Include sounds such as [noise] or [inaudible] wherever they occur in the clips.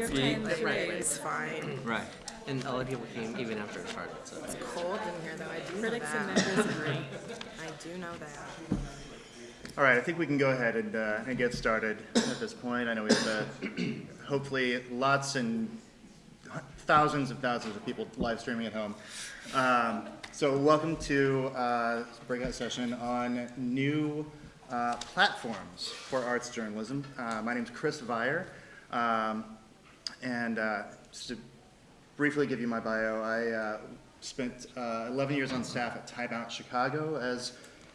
Your See? time Right, right. is fine. Right. And a lot of people came even after it started, so. It's cold in here, though. I do know Critics and that. members agree. I do know that. All right, I think we can go ahead and, uh, and get started at this point. I know we have, uh, hopefully, lots and thousands and thousands of people live streaming at home. Um, so welcome to uh, breakout session on new uh, platforms for arts journalism. Uh, my name is Kris Vire, um, and uh, just to briefly give you my bio, I uh, spent uh, 11 years on staff at Time Out Chicago as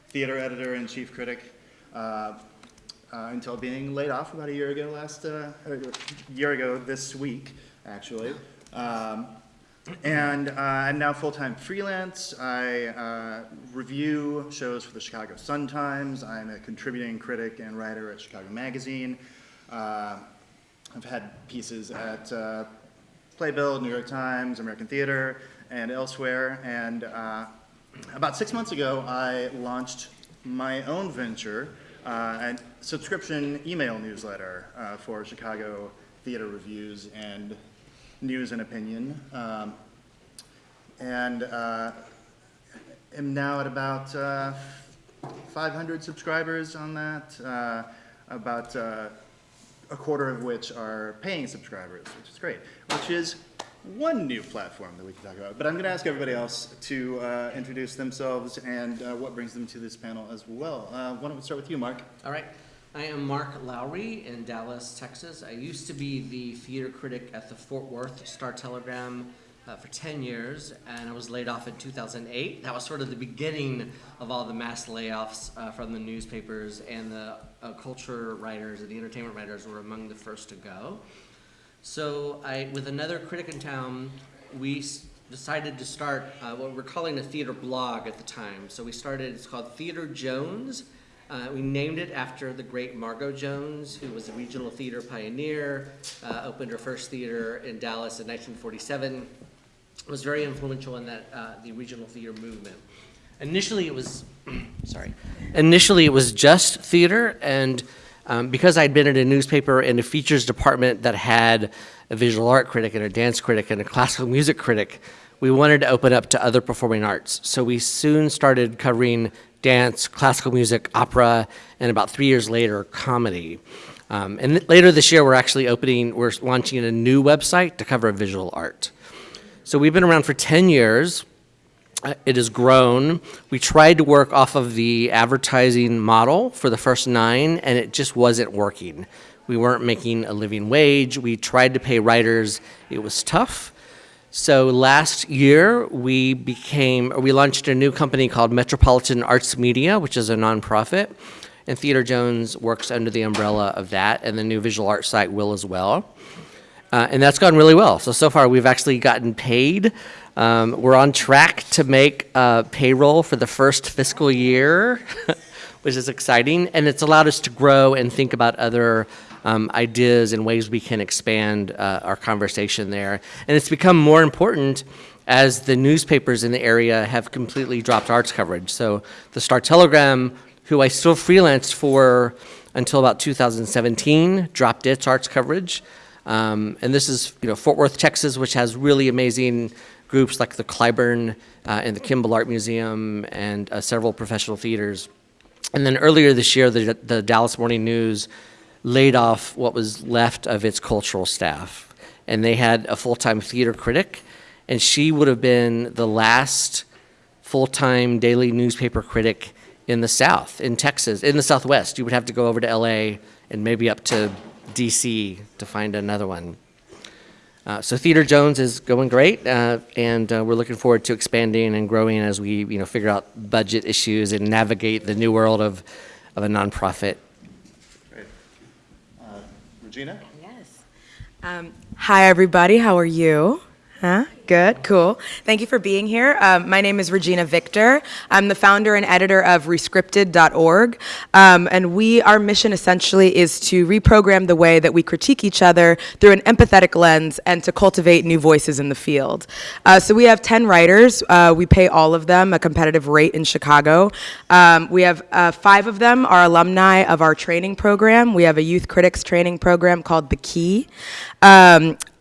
theater editor and chief critic uh, uh, until being laid off about a year ago last, year ago this week, actually. Um, and uh, I'm now full-time freelance. I uh, review shows for the Chicago Sun-Times. I'm a contributing critic and writer at Chicago Magazine. Uh, I've had pieces at uh, Playbill, New York Times, American Theater, and elsewhere. And uh, about six months ago, I launched my own venture, uh, a subscription email newsletter uh, for Chicago theater reviews and news and opinion. Um, and uh, am now at about uh, 500 subscribers on that, about a quarter of which are paying subscribers, which is great, which is one new platform that we can talk about. But I'm going to ask everybody else to uh, introduce themselves and uh, what brings them to this panel as well. Uh, why don't we start with you, Mark? All right. I am Mark Lowry in Dallas, Texas. I used to be the theater critic at the Fort Worth Star Telegram uh, for 10 years, and I was laid off in 2008. That was sort of the beginning of all the mass layoffs uh, from the newspapers, and the uh, culture writers and the entertainment writers were among the first to go. So I, with another critic in town, we decided to start uh, what we're calling a theater blog at the time. So we started, it's called Theater Jones. Uh, we named it after the great Margo Jones, who was a regional theater pioneer, uh, opened her first theater in Dallas in 1947, was very influential in that, uh, the regional theater movement. Initially, it was, [clears throat] sorry, initially it was just theater, and um, because I'd been in a newspaper in a features department that had a visual art critic and a dance critic and a classical music critic, we wanted to open up to other performing arts. So we soon started covering dance, classical music, opera, and about three years later, comedy. Um, and later this year, we're actually opening, we're launching a new website to cover visual art. So we've been around for 10 years. Uh, It has grown. We tried to work off of the advertising model for the first nine, and it just wasn't working. We weren't making a living wage. We tried to pay writers. It was tough. So last year, we became, we launched a new company called Metropolitan Arts Media, which is a nonprofit. And Theater Jones works under the umbrella of that, and the new visual arts site will as well. Uh, and that's gone really well. So, so far we've actually gotten paid. Um, we're on track to make uh, payroll for the first fiscal year, [laughs] which is exciting. And it's allowed us to grow and think about other um, ideas and ways we can expand uh, our conversation there. And it's become more important as the newspapers in the area have completely dropped arts coverage. So the Star Telegram, who I still freelanced for until about 2017, dropped its arts coverage. Um, and this is, you know, Fort Worth, Texas, which has really amazing groups like the Cliburn uh, and the Kimbell Art Museum and uh, several professional theaters. And then earlier this year, the, the Dallas Morning News laid off what was left of its cultural staff. And they had a full-time theater critic, and she would have been the last full-time daily newspaper critic in the South, in Texas, in the Southwest. You would have to go over to LA and maybe up to DC to find another one. Uh, so Theater Jones is going great, uh, and uh, we're looking forward to expanding and growing as we, you know, figure out budget issues and navigate the new world of, of a nonprofit. Great. Uh, Regina? Yes. Um, hi, everybody. How are you? Huh? Good, cool. Thank you for being here. Um, my name is Regina Victor. I'm the founder and editor of Rescripted.org. Um, and we, our mission essentially is to reprogram the way that we critique each other through an empathetic lens and to cultivate new voices in the field. Uh, so we have 10 writers. Uh, we pay all of them a competitive rate in Chicago. Um, we have uh, five of them are alumni of our training program. We have a youth critics training program called The Key.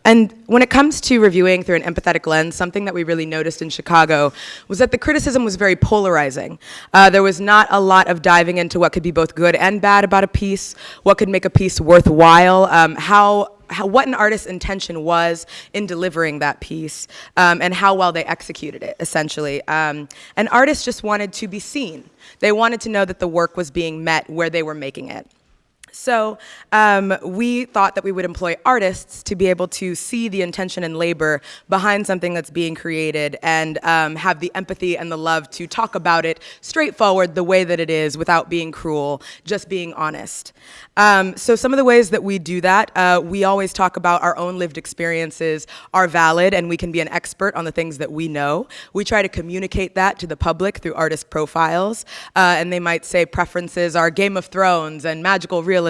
And when it comes to reviewing through an empathetic lens, something that we really noticed in Chicago was that the criticism was very polarizing. Uh, there was not a lot of diving into what could be both good and bad about a piece, what could make a piece worthwhile, um, how, how, what an artist's intention was in delivering that piece, um, and how well they executed it, essentially. Um, and artists just wanted to be seen. They wanted to know that the work was being met where they were making it. So um, we thought that we would employ artists to be able to see the intention and labor behind something that's being created and um, have the empathy and the love to talk about it straightforward the way that it is without being cruel, just being honest. Um, so some of the ways that we do that, uh, we always talk about our own lived experiences are valid and we can be an expert on the things that we know. We try to communicate that to the public through artist profiles uh, and they might say preferences are Game of Thrones and magical realism.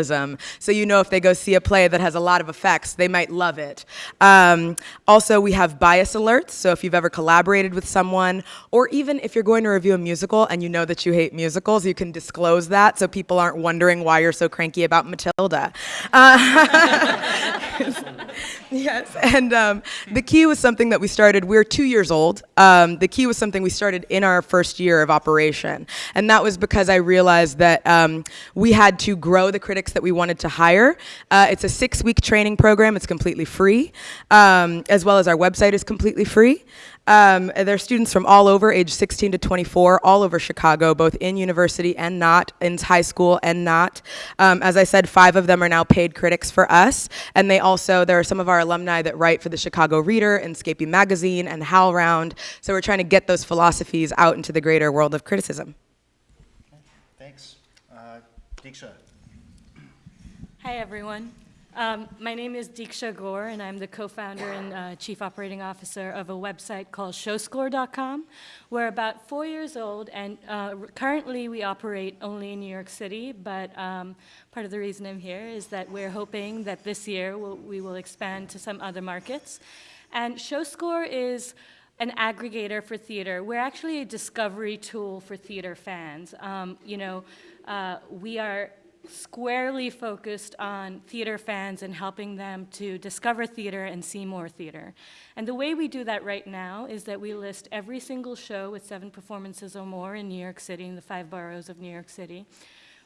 So you know if they go see a play that has a lot of effects, they might love it. Um, also, we have bias alerts. So if you've ever collaborated with someone or even if you're going to review a musical and you know that you hate musicals, you can disclose that so people aren't wondering why you're so cranky about about Matilda. Uh, [laughs] [laughs] yes, and um, the key was something that we started, we are two years old. Um, the key was something we started in our first year of operation. And that was because I realized that um, we had to grow the critics that we wanted to hire. Uh, it's a six week training program, it's completely free, um, as well as our website is completely free. Um, there are students from all over, age 16 to 24, all over Chicago, both in university and not, in high school and not. Um, as I said, five of them are now paid critics for us, and they also, there are some of our alumni that write for the Chicago Reader and Scapi Magazine and HowlRound, so we're trying to get those philosophies out into the greater world of criticism. Thanks. Uh, Deeksha. Hi, everyone. Um, my name is Deeksha Gore, and I'm the co-founder and uh, chief operating officer of a website called Showscore.com. We're about four years old, and uh, currently we operate only in New York City, but um, part of the reason I'm here is that we're hoping that this year we'll, we will expand to some other markets. And Showscore is an aggregator for theater. We're actually a discovery tool for theater fans. Um, you know, uh, we are squarely focused on theater fans and helping them to discover theater and see more theater. And the way we do that right now is that we list every single show with seven performances or more in New York City, in the five boroughs of New York City.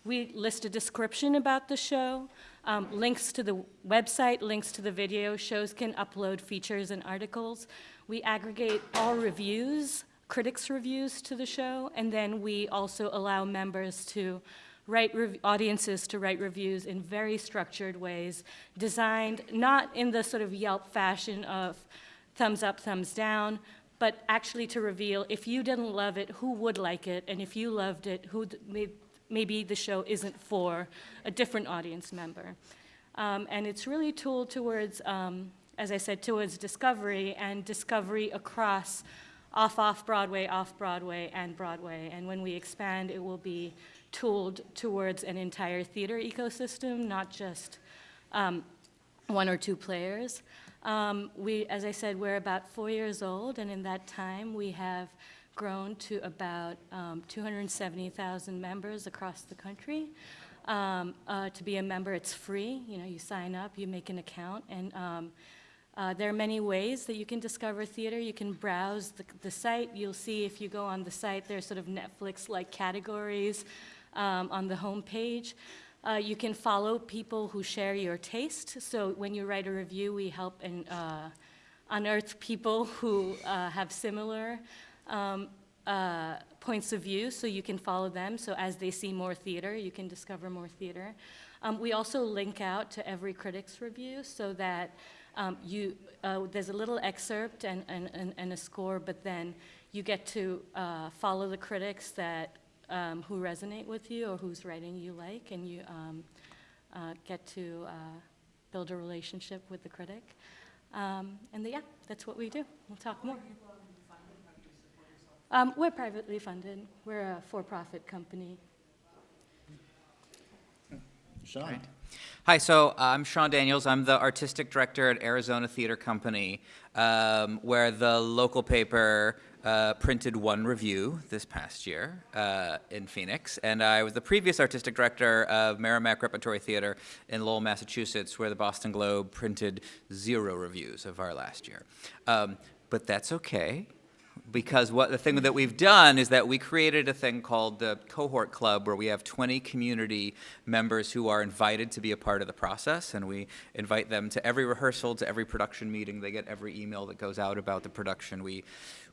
We list a description about the show, um, links to the website, links to the video. Shows can upload features and articles. We aggregate all reviews, critics' reviews to the show, and then we also allow members to write audiences to write reviews in very structured ways, designed not in the sort of Yelp fashion of thumbs up, thumbs down, but actually to reveal if you didn't love it, who would like it, and if you loved it, who maybe the show isn't for a different audience member. Um, and it's really tooled towards, um, as I said, towards discovery and discovery across off, off Broadway, off Broadway, and Broadway. And when we expand, it will be tooled towards an entire theater ecosystem, not just um, one or two players. Um, we, as I said, we're about four years old, and in that time we have grown to about um, 270,000 members across the country. Um, uh, to be a member, it's free. You know, you sign up, you make an account, and um, uh, there are many ways that you can discover theater. You can browse the, the site. You'll see if you go on the site, there's sort of Netflix-like categories um, on the homepage. Uh, you can follow people who share your taste. So when you write a review, we help uh, unearth people who uh, have similar um, uh, points of view, so you can follow them. So as they see more theater, you can discover more theater. Um, we also link out to every critic's review so that um, you, uh, there's a little excerpt and, and, and, a score, but then you get to uh, follow the critics that um, who resonate with you or whose writing you like, and you um, uh, get to uh, build a relationship with the critic. Um, and yeah, that's what we do. We'll talk more. Um, we're privately funded. We're a for-profit company. Sean? Hi, so uh, I'm Sean Daniels. I'm the artistic director at Arizona Theater Company, um, where the local paper uh, printed one review this past year uh, in Phoenix. And I was the previous artistic director of Merrimack Repertory Theater in Lowell, Massachusetts, where the Boston Globe printed zero reviews of our last year. Um, but that's okay because what the thing that we've done is that we created a thing called the cohort club where we have 20 community members who are invited to be a part of the process and we invite them to every rehearsal to every production meeting. They get every email that goes out about the production. We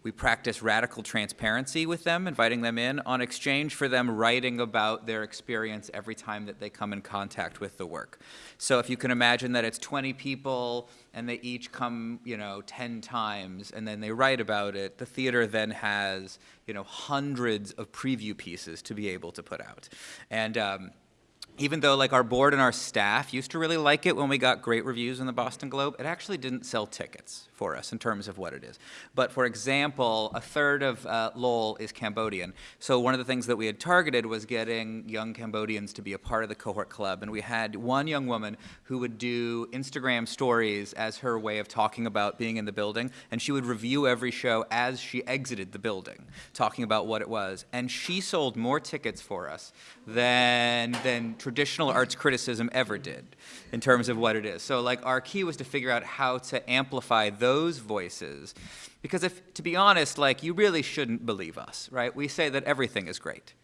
we practice radical transparency with them inviting them in on exchange for them writing about their experience every time that they come in contact with the work. So if you can imagine that it's 20 people and they each come, you know, 10 times and then they write about it, the theater then has, you know, hundreds of preview pieces to be able to put out. And um, even though like our board and our staff used to really like it when we got great reviews in the Boston Globe, it actually didn't sell tickets for us in terms of what it is. But for example, a third of uh, Lowell is Cambodian. So one of the things that we had targeted was getting young Cambodians to be a part of the cohort club. And we had one young woman who would do Instagram stories as her way of talking about being in the building. And she would review every show as she exited the building, talking about what it was. And she sold more tickets for us than, than traditional arts criticism ever did in terms of what it is. So like our key was to figure out how to amplify those voices. Because if, to be honest, like you really shouldn't believe us, right? We say that everything is great.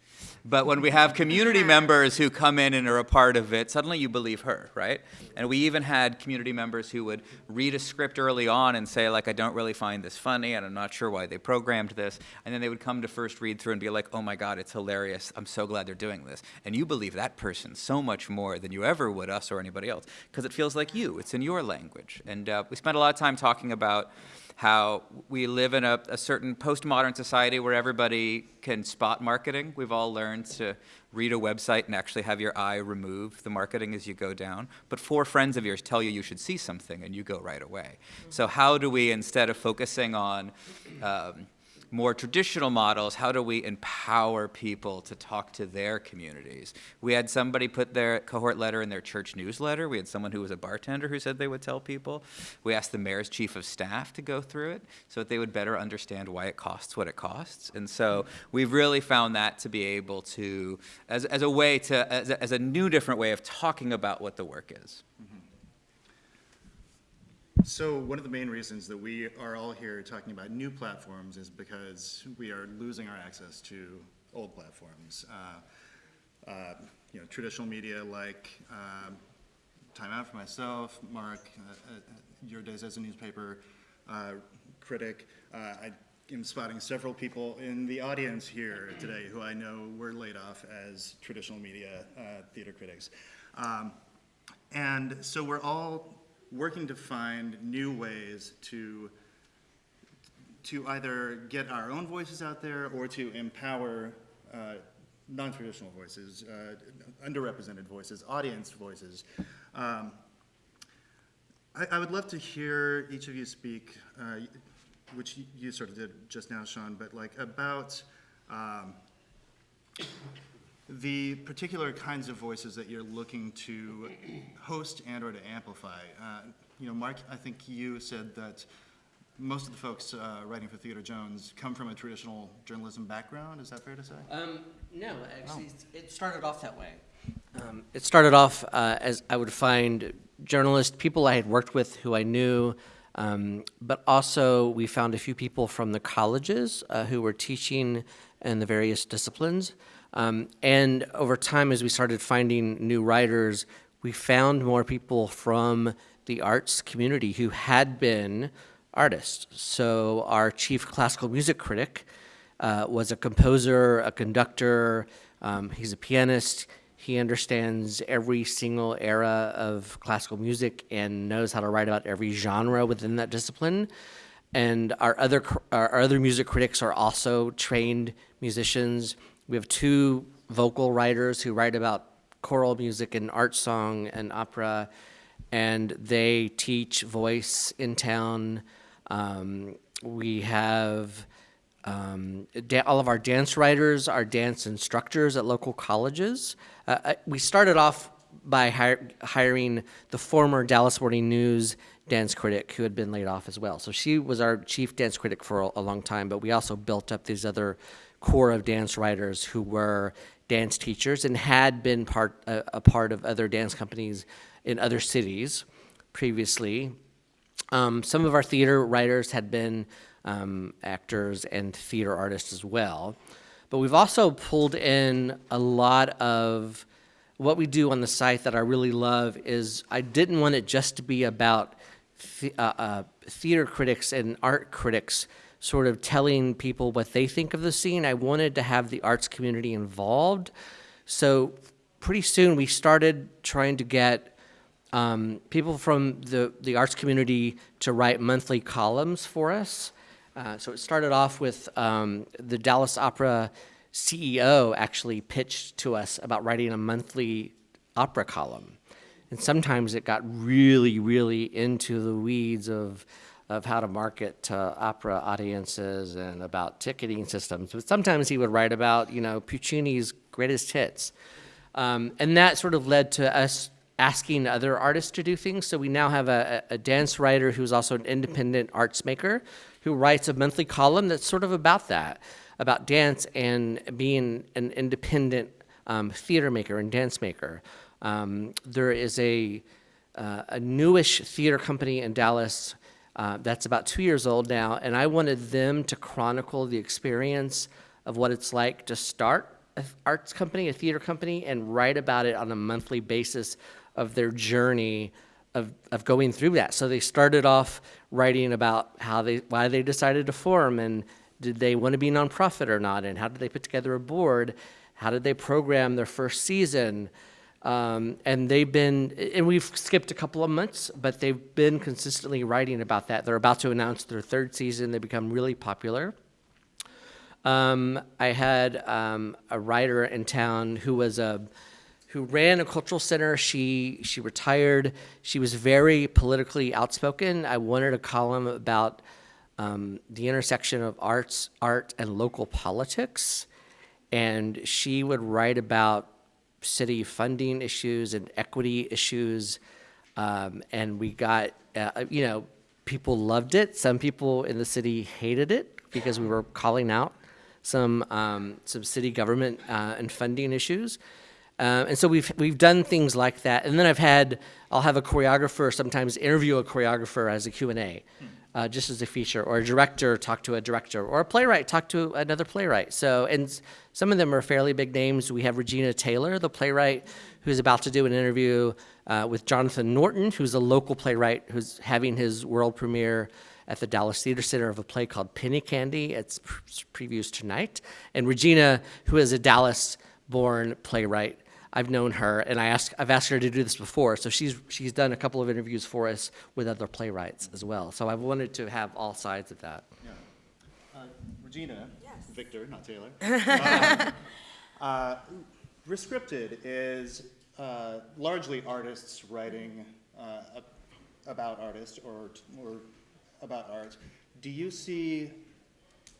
But when we have community members who come in and are a part of it, suddenly you believe her, right? And we even had community members who would read a script early on and say, like, I don't really find this funny, and I'm not sure why they programmed this. And then they would come to first read through and be like, oh my God, it's hilarious. I'm so glad they're doing this. And you believe that person so much more than you ever would us or anybody else, because it feels like you. It's in your language. And uh, we spent a lot of time talking about how we live in a, a, certain postmodern society where everybody can spot marketing. We've all learned to read a website and actually have your eye remove the marketing as you go down. But four friends of yours tell you you should see something and you go right away. So how do we, instead of focusing on um, more traditional models, how do we empower people to talk to their communities? We had somebody put their cohort letter in their church newsletter. We had someone who was a bartender who said they would tell people. We asked the mayor's chief of staff to go through it so that they would better understand why it costs what it costs. And so we've really found that to be able to, as, as a way to, as a, as a new different way of talking about what the work is. Mm-hmm. So one of the main reasons that we are all here talking about new platforms is because we are losing our access to old platforms. Uh, uh, you know, traditional media like um, Time Out for myself, Mark, uh, uh your days as a newspaper uh, critic. Uh, I am spotting several people in the audience here today who I know were laid off as traditional media theater critics. Um, and so we're all working to find new ways to to either get our own voices out there or to empower uh, non-traditional voices, uh, underrepresented voices, audience voices. Um, I, I, would love to hear each of you speak, uh, which you sort of did just now, Sean, but like about um, the particular kinds of voices that you're looking to host and or to amplify. Uh, you know, Mark, I think you said that most of the folks uh, writing for Theater Jones come from a traditional journalism background. Is that fair to say? Um, no, actually, oh. it started off that way. Um, it started off uh, as I would find journalists, people I had worked with who I knew, um, but also we found a few people from the colleges uh, who were teaching in the various disciplines. Um, and over time, as we started finding new writers, we found more people from the arts community who had been artists. So our chief classical music critic uh, was a composer, a conductor, um, he's a pianist, he understands every single era of classical music and knows how to write about every genre within that discipline. And our other, our other music critics are also trained musicians. We have two vocal writers who write about choral music and art song and opera and they teach voice in town. Um, we have um, all of our dance writers are dance instructors at local colleges. Uh, I- we started off by hiring the former Dallas Morning News dance critic who had been laid off as well. So she was our chief dance critic for a, a long time, but we also built up these other core of dance writers who were dance teachers and had been part a, a part of other dance companies in other cities previously. Um, some of our theater writers had been um, actors and theater artists as well. But we've also pulled in a lot of what we do on the site that I really love is I didn't want it just to be about the, uh, uh, theater critics and art critics sort of telling people what they think of the scene. I wanted to have the arts community involved. So pretty soon we started trying to get um, people from the, the arts community to write monthly columns for us. Uh, so it started off with um, the Dallas Opera CEO actually pitched to us about writing a monthly opera column. And sometimes it got really, really into the weeds of, of how to market to opera audiences and about ticketing systems. But sometimes he would write about, you know, Puccini's greatest hits. Um, and that sort of led to us asking other artists to do things. So we now have a, a dance writer who's also an independent arts maker who writes a monthly column that's sort of about that, about dance and being an independent um, theater maker and dance maker. Um, there is a, uh, a newish theater company in Dallas uh, that's about two years old now, and I wanted them to chronicle the experience of what it's like to start an arts company, a theater company, and write about it on a monthly basis of their journey of, of going through that. So they started off writing about how they why they decided to form and did they want to be nonprofit or not, and how did they put together a board, how did they program their first season. Um, and they've been, and we've skipped a couple of months, but they've been consistently writing about that. They're about to announce their third season. They become really popular. Um, I had um, a writer in town who was a who ran a cultural center. She she retired. She was very politically outspoken. I wanted a column about um, the intersection of arts, art, and local politics, and she would write about city funding issues and equity issues. Um, and we got, uh, you know, people loved it. Some people in the city hated it because we were calling out some um, some city government uh, and funding issues. Uh, and so we've we've done things like that. And then I've had I'll have a choreographer sometimes interview a choreographer as a Q and A, uh, just as a feature, or a director talk to a director, or a playwright talk to another playwright. So and some of them are fairly big names. We have Regina Taylor, the playwright, who's about to do an interview uh, with Jonathan Norton, who's a local playwright who's having his world premiere at the Dallas Theater Center of a play called Penny Candy. It's pre- previews tonight. And Regina, who is a Dallas-born playwright, I've known her, and I asked, I've asked her to do this before. So she's she's done a couple of interviews for us with other playwrights as well. So I wanted to have all sides of that. Uh, Regina, Victor, not Taylor. Um, [laughs] uh, Rescripted is uh, largely artists writing uh, about artists or, or about art. Do you see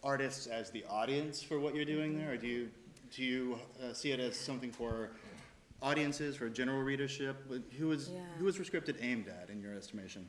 artists as the audience for what you're doing there, or do you, do you uh, see it as something for audiences, for general readership? Who is, who is Rescripted aimed at, in your estimation?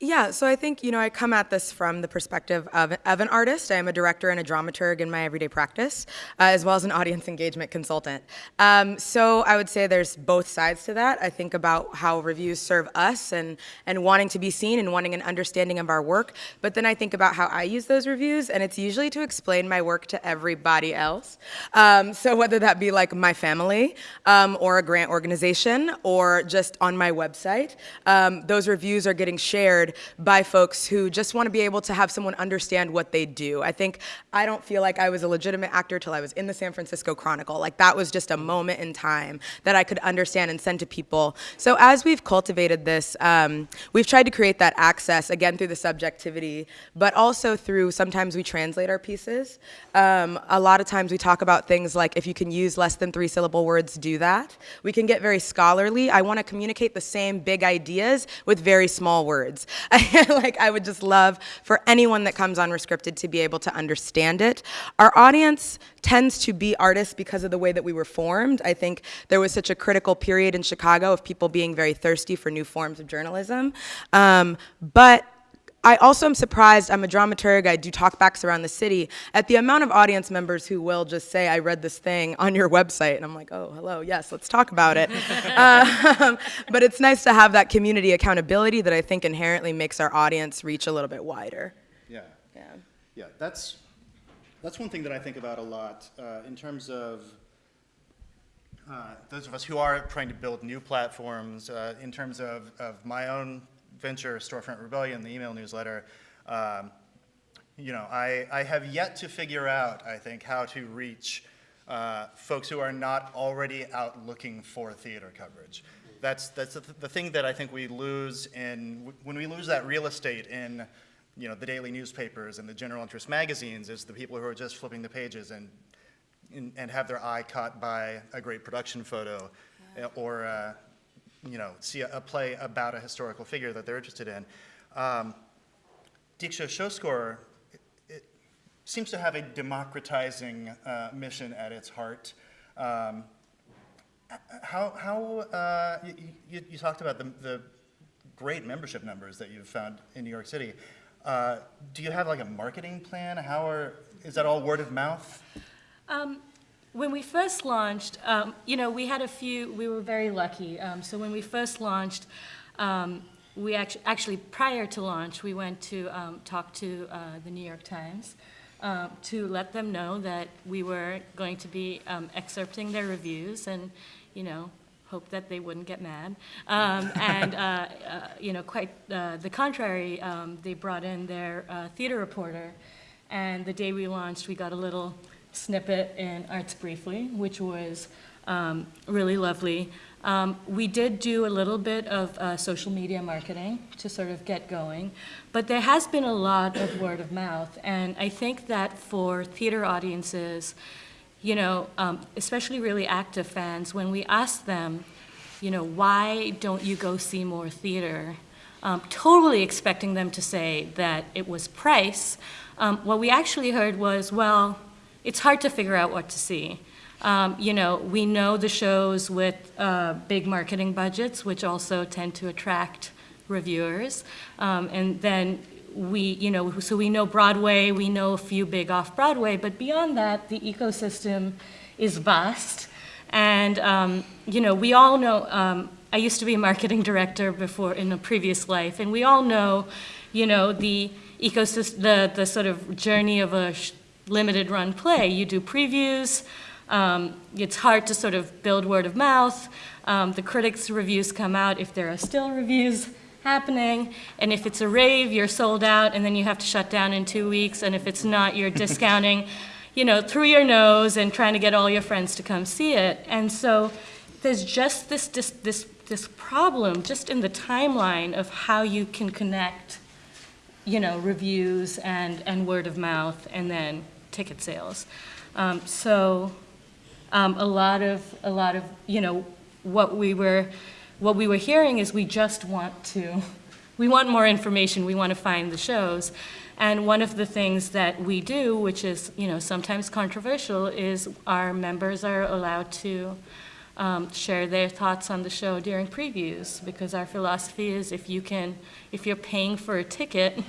Yeah, so I think, you know, I come at this from the perspective of, of an artist. I am a director and a dramaturg in my everyday practice, uh, as well as an audience [laughs] engagement consultant. Um, so I would say there's both sides to that. I think about how reviews serve us and, and wanting to be seen and wanting an understanding of our work. But then I think about how I use those reviews, and it's usually to explain my work to everybody else. Um, so whether that be like my family um, or a grant organization or just on my website, um, those reviews are getting shared by folks who just want to be able to have someone understand what they do. I think I don't feel like I was a legitimate actor till I was in the San Francisco Chronicle. Like that was just a moment in time that I could understand and send to people. So as we've cultivated this, um, we've tried to create that access again through the subjectivity, but also through sometimes we translate our pieces. Um, a lot of times we talk about things like if you can use less than three syllable words, do that. We can get very scholarly. I want to communicate the same big ideas with very small words. [laughs] like I would just love for anyone that comes on Rescripted to be able to understand it. Our audience tends to be artists because of the way that we were formed. I think there was such a critical period in Chicago of people being very thirsty for new forms of journalism. Um, but I also am surprised, I'm a dramaturg, I do talkbacks around the city, at the amount of audience members who will just say, I read this thing on your website. And I'm like, oh, hello, yes, let's talk about it. [laughs] um, but it's nice to have that community accountability that I think inherently makes our audience reach a little bit wider. Yeah. Yeah. Yeah, that's, that's one thing that I think about a lot uh, in terms of uh, those of us who are trying to build new platforms, uh, in terms of, of my own venture, Storefront Rebellion, the email newsletter. Um, you know, I, I have yet to figure out, I think, how to reach uh, folks who are not already out looking for theater coverage. That's, that's the, the thing that I think we lose in, when we lose that real estate in you know, the daily newspapers and the general interest magazines is the people who are just flipping the pages and, and, and have their eye caught by a great production photo uh, or, uh, you know, see a, a, play about a historical figure that they're interested in. Um, Diksha Showscore it, it, seems to have a democratizing uh, mission at its heart. Um, how, how uh, you, you, talked about the, the great membership numbers that you've found in New York City. Uh, do you have like a marketing plan? How are, is that all word of mouth? Um, when we first launched, um, you know, we had a few, we were very lucky. Um, so when we first launched, um, we actually, actually, prior to launch, we went to um, talk to uh, the New York Times uh, to let them know that we were going to be um, excerpting their reviews and, you know, hope that they wouldn't get mad. Um, [laughs] and, uh, uh, you know, quite uh, the contrary, um, they brought in their uh, theater reporter. And the day we launched, we got a little snippet in Arts Briefly, which was um, really lovely. Um, we did do a little bit of uh, social media marketing to sort of get going, but there has been a lot of word of mouth. And I think that for theater audiences, you know, um, especially really active fans, when we ask them, you know, why don't you go see more theater? Um, totally expecting them to say that it was price. Um, what we actually heard was, well, it's hard to figure out what to see. Um, you know, we know the shows with uh, big marketing budgets, which also tend to attract reviewers. Um, and then we, you know, so we know Broadway, we know a few big off-Broadway, but beyond that, the ecosystem is vast. And, um, you know, we all know, um, I used to be a marketing director before in a previous life, and we all know, you know, the ecosystem, the, the sort of journey of a limited run play. You do previews, um, it's hard to sort of build word of mouth. Um, the critics' reviews come out if there are still reviews happening. And if it's a rave, you're sold out, and then you have to shut down in two weeks. And if it's not, you're [laughs] discounting, you know, through your nose and trying to get all your friends to come see it. And so there's just this, this, this, this problem just in the timeline of how you can connect, you know, reviews and, and word of mouth and then ticket sales. Um, so um, a lot of, a lot of, you know, what we were what we were hearing is we just want to, we want more information, we want to find the shows. And one of the things that we do, which is, you know, sometimes controversial, is our members are allowed to um, share their thoughts on the show during previews because our philosophy is if you can, if you're paying for a ticket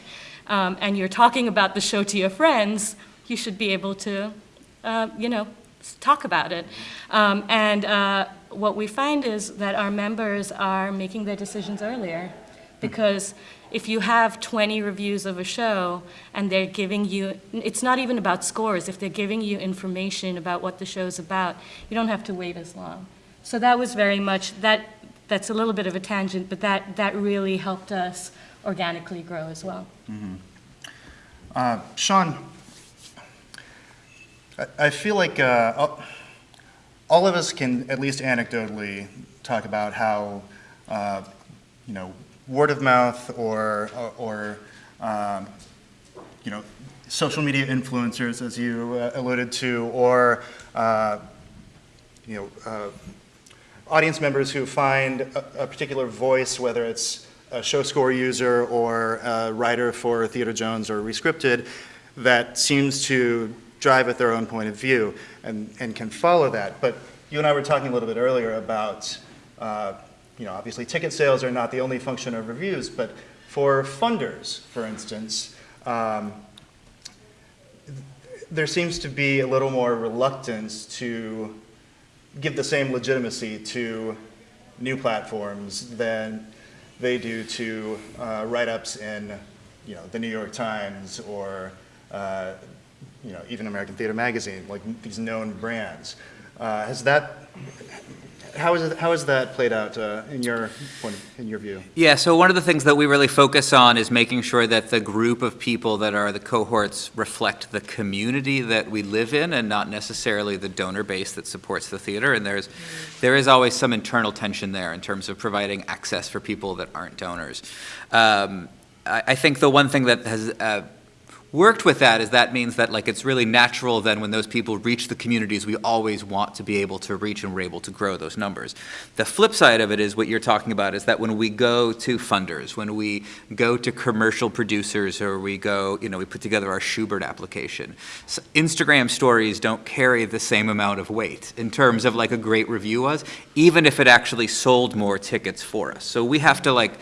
um, and you're talking about the show to your friends, you should be able to, uh, you know, talk about it. Um, and uh, what we find is that our members are making their decisions earlier because if you have 20 reviews of a show and they're giving you, it's not even about scores, if they're giving you information about what the show's about, you don't have to wait as long. So that was very much, that, that's a little bit of a tangent, but that, that really helped us organically grow as well. Uh, Sean, I, feel like uh, all- of us can, at least anecdotally, talk about how, uh, you know, word of mouth or, or, um, you know, social media influencers, as you uh, alluded to, or, uh, you know, uh, audience members who find a, a particular voice, whether it's a show score user or a writer for Theater Jones or Rescripted, that seems to drive at their own point of view and, and can follow that. But you and I were talking a little bit earlier about, uh, you know, obviously ticket sales are not the only function of reviews, but for funders, for instance, um, there seems to be a little more reluctance to give the same legitimacy to new platforms than they do to uh, write-ups in, you know, the New York Times or, uh, you know, even American Theater Magazine, like these known brands. Uh, has that, how is it, how has that played out uh, in your point, of- in your view? Yeah, so one of the things that we really focus on is making sure that the group of people that are the cohorts reflect the community that we live in and not necessarily the donor base that supports the theater. And there's, there is always some internal tension there in terms of providing access for people that aren't donors. Um, I, I think the one thing that has uh, worked with that is that means that like it's really natural then when those people reach the communities we always want to be able to reach and we're able to grow those numbers. The flip side of it is what you're talking about is that when we go to funders, when we go to commercial producers or we go, you know, we put together our Shubert application, s Instagram stories don't carry the same amount of weight in terms of like a great review was, even if it actually sold more tickets for us. So we have to like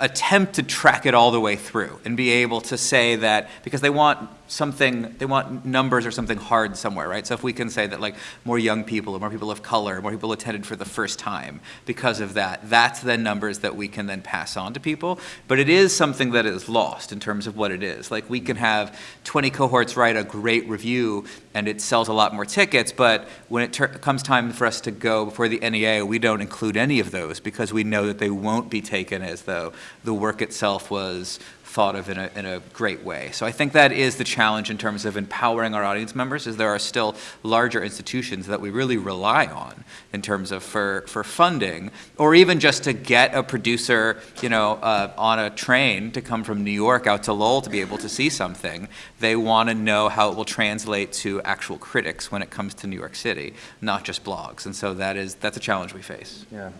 attempt to track it all the way through and be able to say that because they want something they want numbers or something hard somewhere right? So if we can say that like more young people or more people of color more people attended for the first time because of that that's then numbers that we can then pass on to people. But it is something that is lost in terms of what it is. Like we can have 20 cohorts write a great review and it sells a lot more tickets but when it comes time for us to go before the NEA we don't include any of those because we know that they won't be taken as though the work itself was thought of in a, in a great way. So I think that is the challenge in terms of empowering our audience members is there are still larger institutions that we really rely on in terms of for, for funding or even just to get a producer, you know, uh, on a train to come from New York out to Lowell to be able to see something. They want to know how it will translate to actual critics when it comes to New York City, not just blogs. And so that is, that's a challenge we face. Yeah.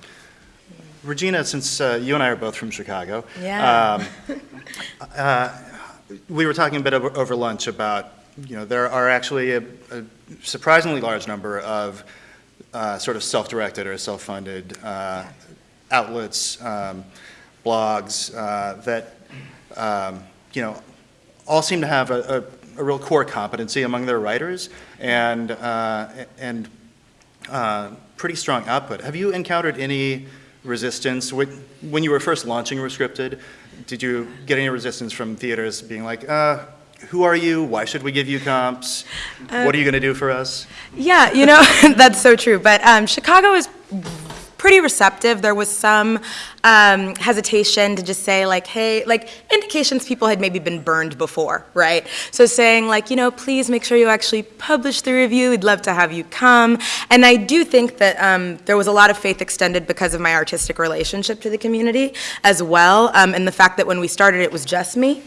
Regina, since uh, you and I are both from Chicago, Yeah. um, [laughs] uh, we were talking a bit over, over lunch about, you know, there are actually a, a surprisingly large number of uh, sort of self-directed or self-funded uh, outlets, um, blogs uh, that, um, you know, all seem to have a, a, a real core competency among their writers and, uh, and uh, pretty strong output. Have you encountered any resistance when, you were first launching Rescripted? Did you get any resistance from theaters being like, uh, who are you? Why should we give you comps? what are you going to do for us? Yeah, you know, [laughs] that's so true. But um, Chicago is pretty receptive. There was some um, hesitation to just say, like, hey, like, indications people had maybe been burned before, right? So saying, like, you know, please make sure you actually publish the review. We'd love to have you come. And I do think that um, there was a lot of faith extended because of my artistic relationship to the community as well, um, and the fact that when we started, it was just me.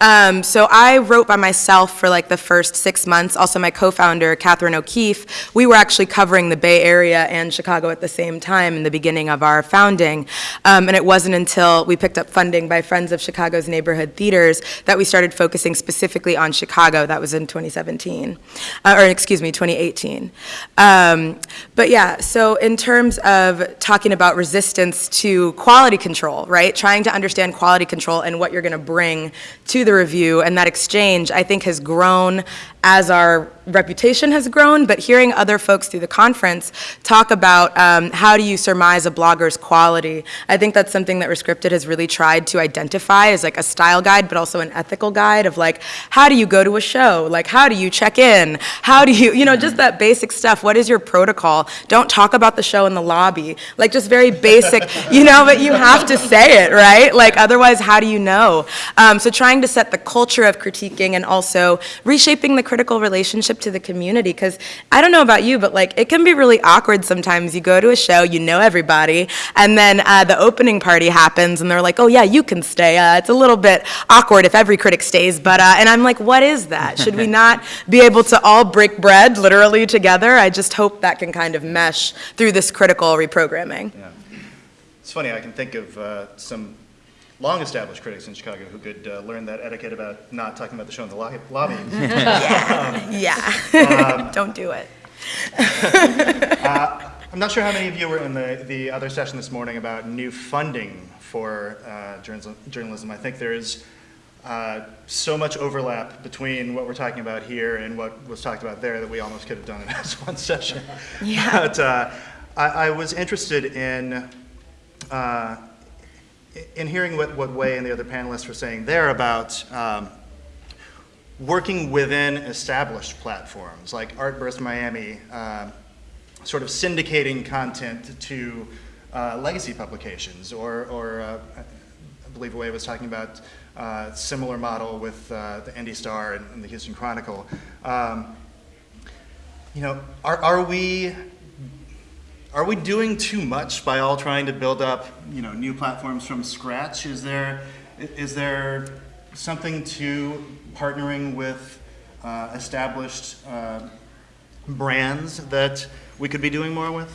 Um, so I wrote by myself for like the first six months. Also, my co-founder, Catherine O'Keefe, we were actually covering the Bay Area and Chicago at the same time in the beginning of our founding. Um, and it wasn't until we picked up funding by Friends of Chicago's Neighborhood Theaters that we started focusing specifically on Chicago. That was in 2017, uh, or excuse me, 2018. Um, but yeah, so in terms of talking about resistance to quality control, right? Trying to understand quality control and what you're going to bring to the review, and that exchange, I think, has grown as our reputation has grown, but hearing other folks through the conference talk about um, how do you surmise a blogger's quality, I think that's something that Rescripted has really tried to identify as like a style guide, but also an ethical guide of like, how do you go to a show? Like, how do you check in? How do you, you know, just that basic stuff. What is your protocol? Don't talk about the show in the lobby. Like, just very basic, [laughs] you know, but you have to say it, right? Like, otherwise, how do you know? Um, so trying to set the culture of critiquing and also reshaping the critical relationship to the community. Because I don't know about you, but like, it can be really awkward sometimes. You go to a show, you know everybody, and then uh, the opening party happens, and they're like, oh, yeah, you can stay. Uh, it's a little bit awkward if every critic stays, but, uh, and I'm like, what is that? [laughs] Should we not be able to all break bread literally together? I just hope that can kind of mesh through this critical reprogramming. Yeah. It's funny, I can think of uh, some long-established critics in Chicago who could uh, learn that etiquette about not talking about the show in the lo- lobby. [laughs] Yeah. yeah. [laughs] Don't do it. [laughs] I'm not sure how many of you were in the, the other session this morning about new funding for uh, journalism, journalism. I think there is uh, so much overlap between what we're talking about here and what was talked about there that we almost could have done it as one session. Yeah. But uh, I, I was interested in uh, in hearing what, what Wei and the other panelists were saying there about um, working within established platforms like Artburst Miami, uh, sort of syndicating content to uh, legacy publications, or, or uh, I believe Wei was talking about uh, similar model with uh, the Indy Star and, and the Houston Chronicle. Um, you know, are, are we are we doing too much by all trying to build up, you know, new platforms from scratch? Is there, is there something to partnering with uh, established uh, brands that we could be doing more with?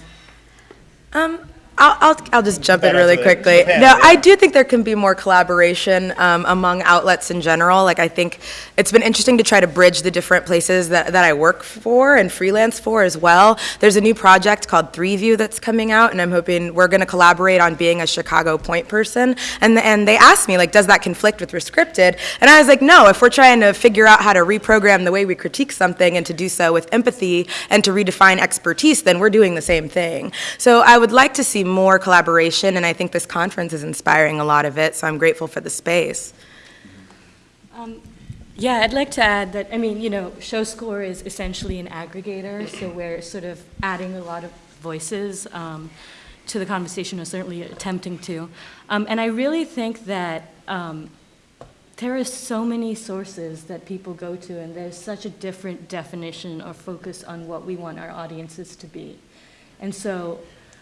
Um, I'll, I'll, I'll just jump in really quickly. Japan, No, yeah. I do think there can be more collaboration um, among outlets in general. Like, I think it's been interesting to try to bridge the different places that, that I work for and freelance for as well. There's a new project called Three View that's coming out, and I'm hoping we're going to collaborate on being a Chicago point person. And, and they asked me, like, does that conflict with Rescripted? And I was like, no, if we're trying to figure out how to reprogram the way we critique something and to do so with empathy and to redefine expertise, then we're doing the same thing. So I would like to see more collaboration, and I think this conference is inspiring a lot of it, so I'm grateful for the space. Yeah, I'd like to add that, I mean, you know, ShowScore is essentially an aggregator, so we're sort of adding a lot of voices um, to the conversation, or certainly attempting to. Um, and I really think that um, there are so many sources that people go to, and there's such a different definition or focus on what we want our audiences to be. And so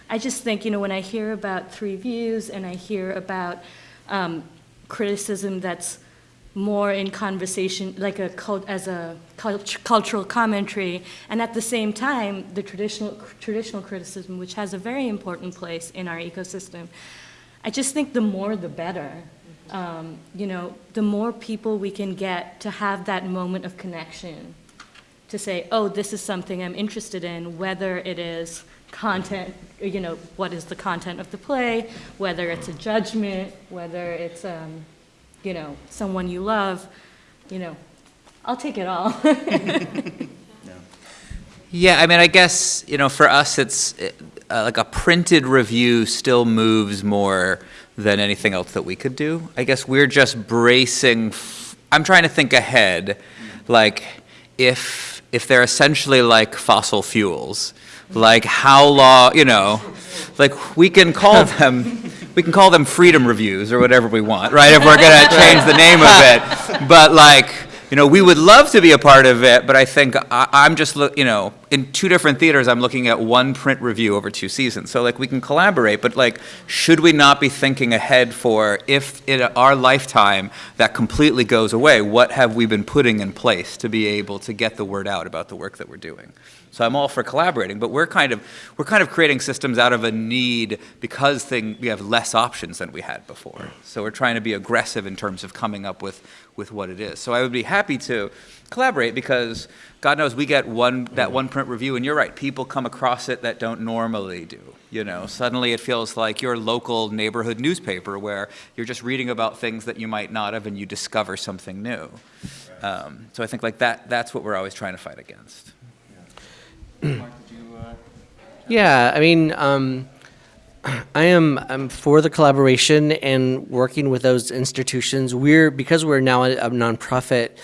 I just think, you know, when I hear about three views and I hear about um, criticism that's more in conversation, like a cult, as a cult, cultural commentary, and at the same time, the traditional traditional criticism, which has a very important place in our ecosystem. I just think the more, the better. Um, you know, the more people we can get to have that moment of connection, to say, oh, this is something I'm interested in, whether it is content, you know, what is the content of the play, whether it's a judgment, whether it's, um, you know, someone you love, you know, I'll take it all. [laughs] Yeah, I mean, I guess, you know, for us, it's uh, like a printed review still moves more than anything else that we could do. I guess we're just bracing, f- I'm trying to think ahead, like, if, if they're essentially like fossil fuels, like how long, you know, like, we can call [laughs] them, we can call them freedom reviews or whatever we want, right? If we're gonna [laughs] change the name of it. But like, you know, we would love to be a part of it, but I think I, I'm just, you know, in two different theaters, I'm looking at one print review over two seasons. So like, we can collaborate, but like, should we not be thinking ahead for if in our lifetime that completely goes away, what have we been putting in place to be able to get the word out about the work that we're doing? So I'm all for collaborating, but we're kind of we're kind of creating systems out of a need because thing we have less options than we had before. So we're trying to be aggressive in terms of coming up with with what it is. So I would be happy to collaborate because God knows we get one that one print review, and you're right, people come across it that don't normally do. You know, suddenly it feels like your local neighborhood newspaper where you're just reading about things that you might not have, and you discover something new. Um, so I think like that, that's what we're always trying to fight against. Yeah, I mean, um, [clears throat] I am I'm for the collaboration and working with those institutions. We're because we're now a, a nonprofit.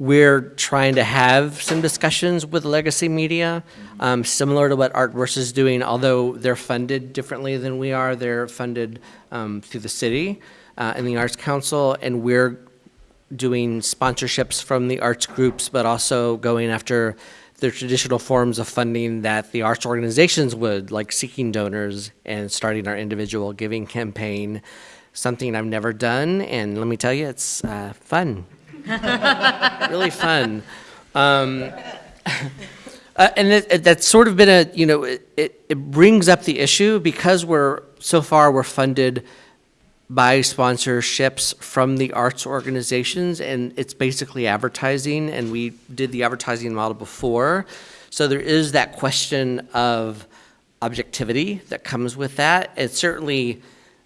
We're trying to have some discussions with legacy media, um, similar to what Artverse is doing. Although they're funded differently than we are, they're funded um, through the city uh, and the Arts Council, and we're doing sponsorships from the arts groups, but also going after the traditional forms of funding that the arts organizations would, like seeking donors and starting our individual giving campaign. Something I've never done, and let me tell you, it's uh, fun. [laughs] really fun. Um, [laughs] uh, and it, it- that's sort of been a, you know, it, it, it brings up the issue because we're, so far, we're funded by sponsorships from the arts organizations, and it's basically advertising, and we did the advertising model before. So there is that question of objectivity that comes with that. It's certainly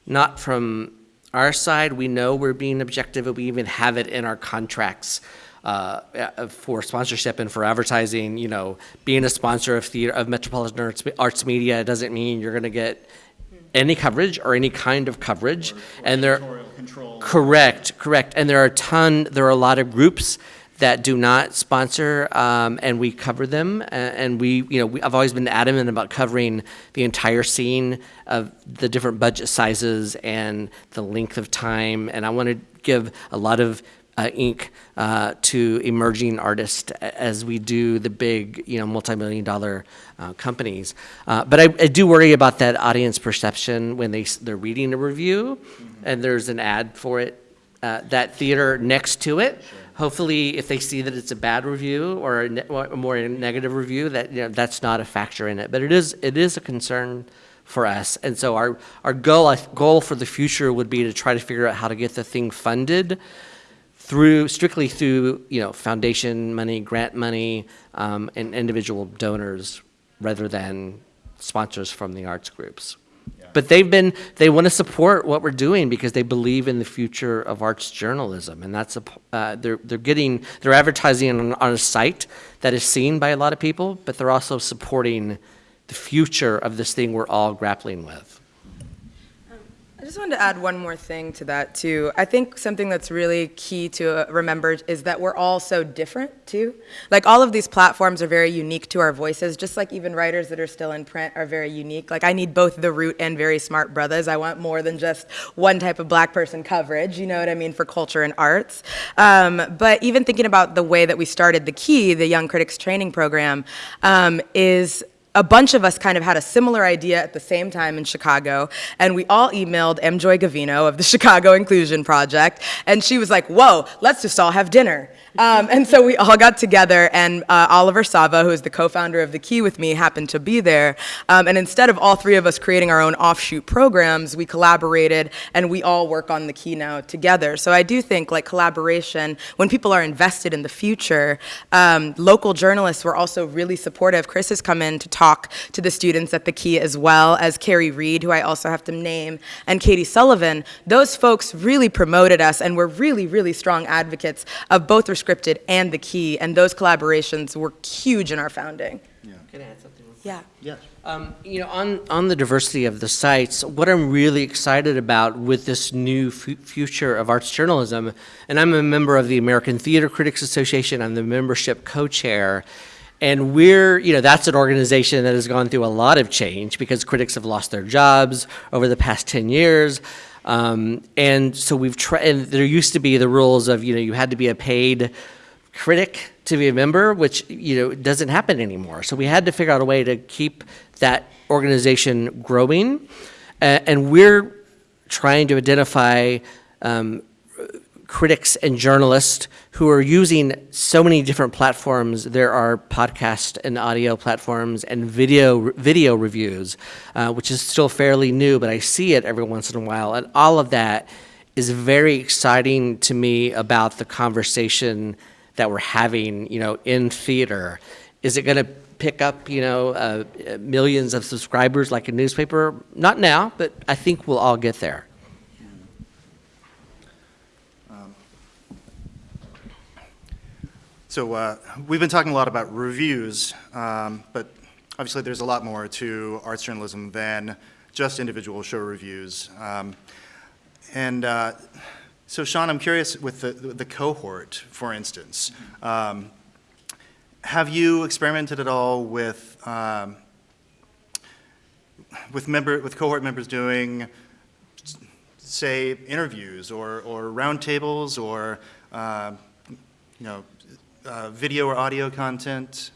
not from our side. We know we're being objective, and we even have it in our contracts uh, for sponsorship and for advertising. You know, being a sponsor of theater, of Metropolitan Arts, Arts Media doesn't mean you're going to get any coverage or any kind of coverage. And there, control? Correct, correct. And there are a ton, there are a lot of groups that do not sponsor, um, and we cover them. And we, you know, we, I've always been adamant about covering the entire scene of the different budget sizes and the length of time. And I want to give a lot of uh, ink uh, to emerging artists as we do the big, you know, multi-million dollar uh, companies. Uh, but I, I do worry about that audience perception when they, they're reading a review, and there's an ad for it, uh, that theater next to it. Hopefully, if they see that it's a bad review or a, ne- or more negative review, that you know, that's not a factor in it. But it is it is a concern for us, and so our our goal goal for the future would be to try to figure out how to get the thing funded through strictly through you know foundation money, grant money, um, and individual donors rather than sponsors from the arts groups. But they've been they want to support what we're doing because they believe in the future of arts journalism, and that's a uh, they're they're getting they're advertising on, on a site that is seen by a lot of people, but they're also supporting the future of this thing we're all grappling with. I just wanted to add one more thing to that too. I think something that's really key to uh, remember is that we're all so different too. Like all of these platforms are very unique to our voices, just like even writers that are still in print are very unique. Like I need both the root and Very Smart Brothas. I want more than just one type of black person coverage, you know what I mean, for culture and arts. Um, but even thinking about the way that we started the Key, the Young Critics Training Program, um, is a bunch of us kind of had a similar idea at the same time in Chicago, and we all emailed M. Joy Gavino of the [laughs] Chicago Inclusion Project, and she was like, "Whoa, let's just all have dinner." Um, and so we all got together, and uh, Oliver Sava, who is the co-founder of the Key with me, happened to be there. Um, and instead of all three of us creating our own offshoot programs, we collaborated, and we all work on the Key now together. So I do think like collaboration, when people are invested in the future, um, local journalists were also really supportive. Kris has come in to talk to the students at the Key as well as Kerry Reid, who I also have to name, and Catey Sullivan. Those folks really promoted us and were really, really strong advocates of both Rescripted and the Key, and those collaborations were huge in our founding. Can I add something? Yeah. Yes. Um, you know, on, on the diversity of the sites, what I'm really excited about with this new fu- future of arts journalism, and I'm a member of the American Theater Critics Association, I'm the membership co-chair, and we're, you know, that's an organization that has gone through a lot of change because critics have lost their jobs over the past 10 years. Um, and so we've tried, there used to be the rules of, you know, you had to be a paid critic to be a member, which you know doesn't happen anymore. So we had to figure out a way to keep that organization growing, uh, and we're trying to identify um, critics and journalists who are using so many different platforms. There are podcast and audio platforms and video video reviews, uh, which is still fairly new, but I see it every once in a while, and all of that is very exciting to me about the conversation that we're having, you know, in theater. Is it going to pick up, you know, uh, millions of subscribers like a newspaper? Not now, but I think we'll all get there. So uh, we've been talking a lot about reviews, um, but obviously there's a lot more to arts journalism than just individual show reviews. Um, and uh, so, Sean, I'm curious with the, the cohort, for instance. Um, have you experimented at all with um, with member with cohort members doing, say, interviews or or roundtables or uh, you know uh, video or audio content?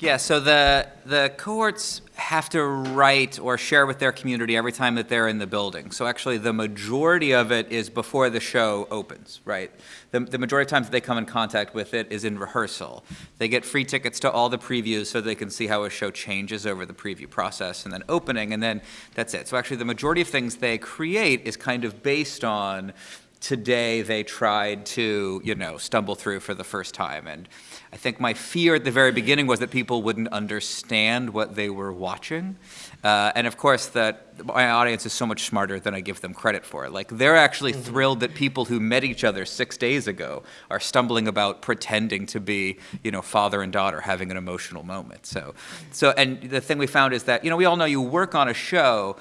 Yeah, so the, the cohorts have to write or share with their community every time that they're in the building. So actually, the majority of it is before the show opens, right? The, the majority of times they come in contact with it is in rehearsal. They get free tickets to all the previews so they can see how a show changes over the preview process and then opening, and then that's it. So actually, the majority of things they create is kind of based on today they tried to, you know, stumble through for the first time. And I think my fear at the very beginning was that people wouldn't understand what they were watching. Uh, and of course, that my audience is so much smarter than I give them credit for. Like, they're actually thrilled that people who met each other six days ago are stumbling about pretending to be, you know, father and daughter having an emotional moment. So, so, and the thing we found is that, you know, we all know you work on a show,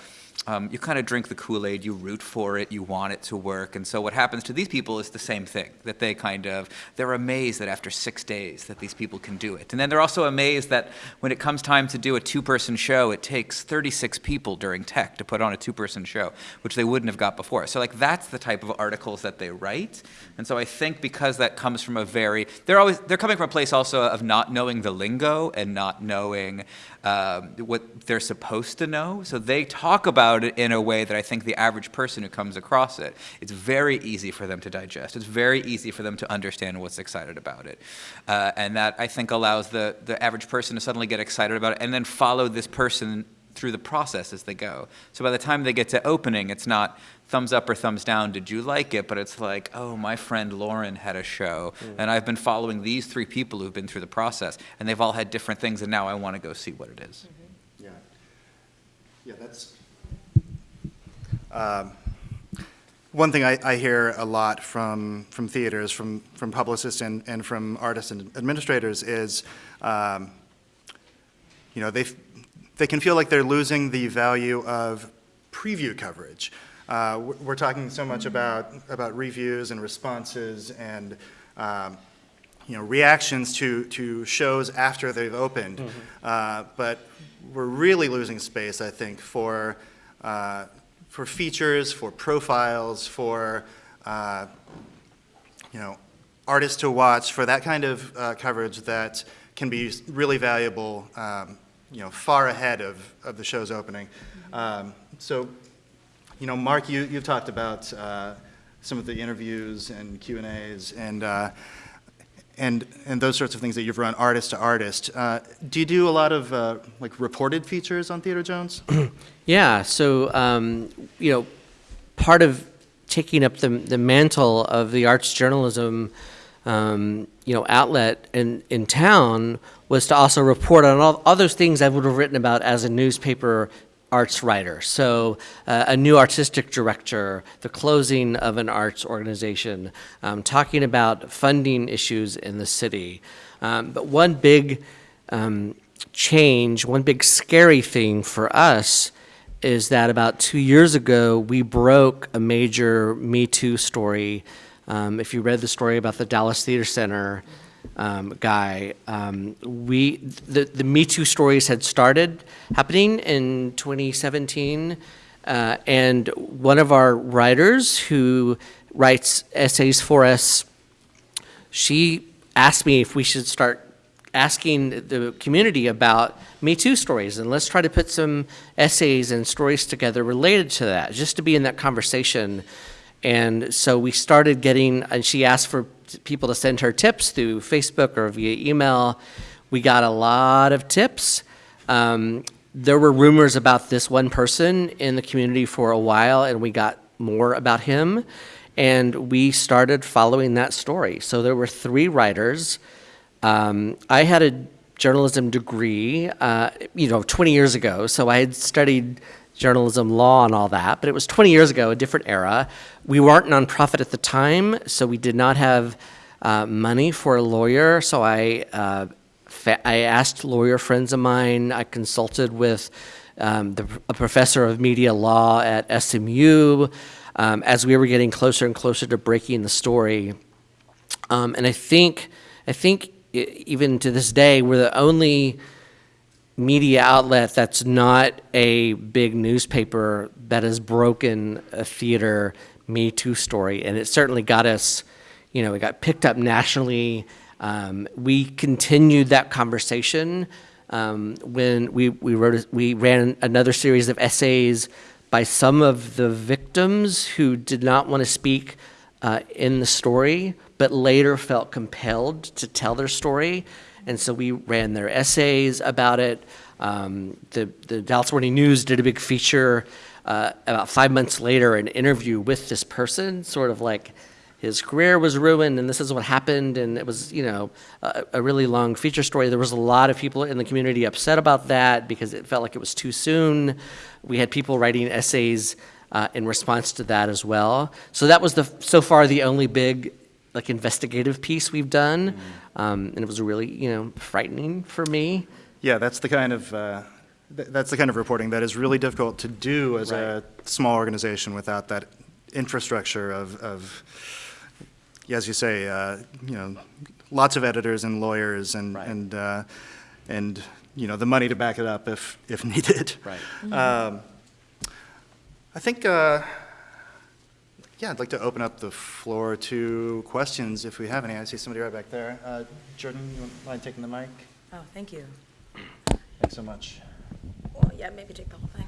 um, you kind of drink the Kool-Aid, you root for it, you want it to work. And so what happens to these people is the same thing, that they kind of, they're amazed that after six days that these people can do it. And then they're also amazed that when it comes time to do a two-person show, it takes 36 people during tech to put on a two-person show, which they wouldn't have got before. So like that's the type of articles that they write. And so I think because that comes from a very, they're always, they're coming from a place also of not knowing the lingo and not knowing um, what they're supposed to know. So they talk about it in a way that I think the average person who comes across it, it's very easy for them to digest. It's very easy for them to understand what's excited about it. Uh, and that I think allows the, the average person to suddenly get excited about it and then follow this person through the process as they go. So by the time they get to opening, it's not thumbs up or thumbs down, did you like it? But it's like, oh, my friend Lauren had a show, and I've been following these three people who've been through the process, and they've all had different things, and now I want to go see what it is. Yeah. Yeah, that's. Um, one thing I, I hear a lot from, from theaters, from, from publicists and, and from artists and administrators is, um, you know, they, they can feel like they're losing the value of preview coverage. Uh, we're, talking so much about, about reviews and responses and, um, you know, reactions to, to shows after they've opened. Uh, but we're really losing space, I think, for, uh, for features, for profiles, for, uh, you know, artists to watch, for that kind of uh, coverage that can be really valuable, um, you know, far ahead of, of the show's opening. Um, so, you know, Mark, you, you've talked about uh, some of the interviews and Q and uh, and and those sorts of things that you've run artist to artist. Uh, do you do a lot of uh, like reported features on Theater Jones? [clears throat] Yeah, so um, you know, part of taking up the the mantle of the arts journalism, um, you know, outlet in in town was to also report on all, those things I would have written about as a newspaper arts writer. So uh, a new artistic director, the closing of an arts organization, um, talking about funding issues in the city. Um, but one big um, change, one big scary thing for us is that about two years ago, we broke a major Me Too story. Um, if you read the story about the Dallas Theater Center um, guy, um, we the, the Me Too stories had started happening in 2017, uh, and one of our writers who writes essays for us, she asked me if we should start asking the community about Me Too stories, and let's try to put some essays and stories together related to that, just to be in that conversation. And so we started getting, and she asked for people to send her tips through Facebook or via email. We got a lot of tips. Um, there were rumors about this one person in the community for a while, and we got more about him. And we started following that story. So there were three writers. Um, I had a journalism degree, uh, you know, 20 years ago. So I had studied journalism law and all that, but it was 20 years ago, a different era. We weren't nonprofit at the time, so we did not have uh, money for a lawyer. So I, uh, I asked lawyer friends of mine. I consulted with um, the, a professor of media law at SMU um, as we were getting closer and closer to breaking the story. Um, and I think, I think even to this day, we're the only media outlet that's not a big newspaper that has broken a theater Me Too story. And it certainly got us, you know, it got picked up nationally. Um, we continued that conversation um, when we, we wrote, a- we ran another series of essays by some of the victims who did not want to speak uh, in the story, but later felt compelled to tell their story. And so we ran their essays about it. Um, the, the Dallas Morning News did a big feature uh, about five months later, an interview with this person, sort of like his career was ruined and this is what happened. And it was, you know, a, a really long feature story. There was a lot of people in the community upset about that because it felt like it was too soon. We had people writing essays uh, in response to that as well. So that was the so far the only big like investigative piece we've done, um, and it was really you know frightening for me. Yeah, that's the kind of, uh, th- that's the kind of reporting that is really difficult to do as a small organization without that infrastructure of, of, as you say, uh, you know, lots of editors and lawyers and, Right. and, uh, and, you know, the money to back it up if, if [laughs] needed. Right. Um, I think, uh, yeah, I'd like to open up the floor to questions if we have any. I see somebody right back there. Uh, Jordan, you mind taking the mic? Oh, thank you. Thanks so much. Well, yeah, maybe take the whole thing.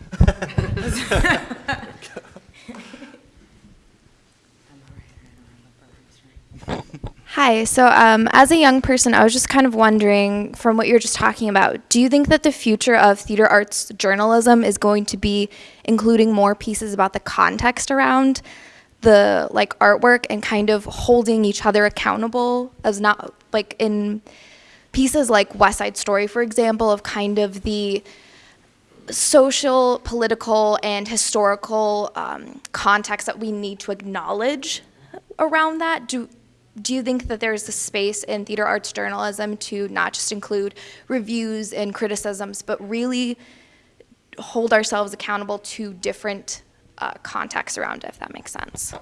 Hi. So, um, as a young person, I was just kind of wondering, from what you're just talking about, do you think that the future of theater arts journalism is going to be including more pieces about the context around the like artwork and kind of holding each other accountable as not like in pieces like West Side Story, for example, of kind of the social, political, and historical um, context that we need to acknowledge around that? Do do you think that there's a space in theater arts journalism to not just include reviews and criticisms, but really hold ourselves accountable to different uh, contexts around it, if that makes sense?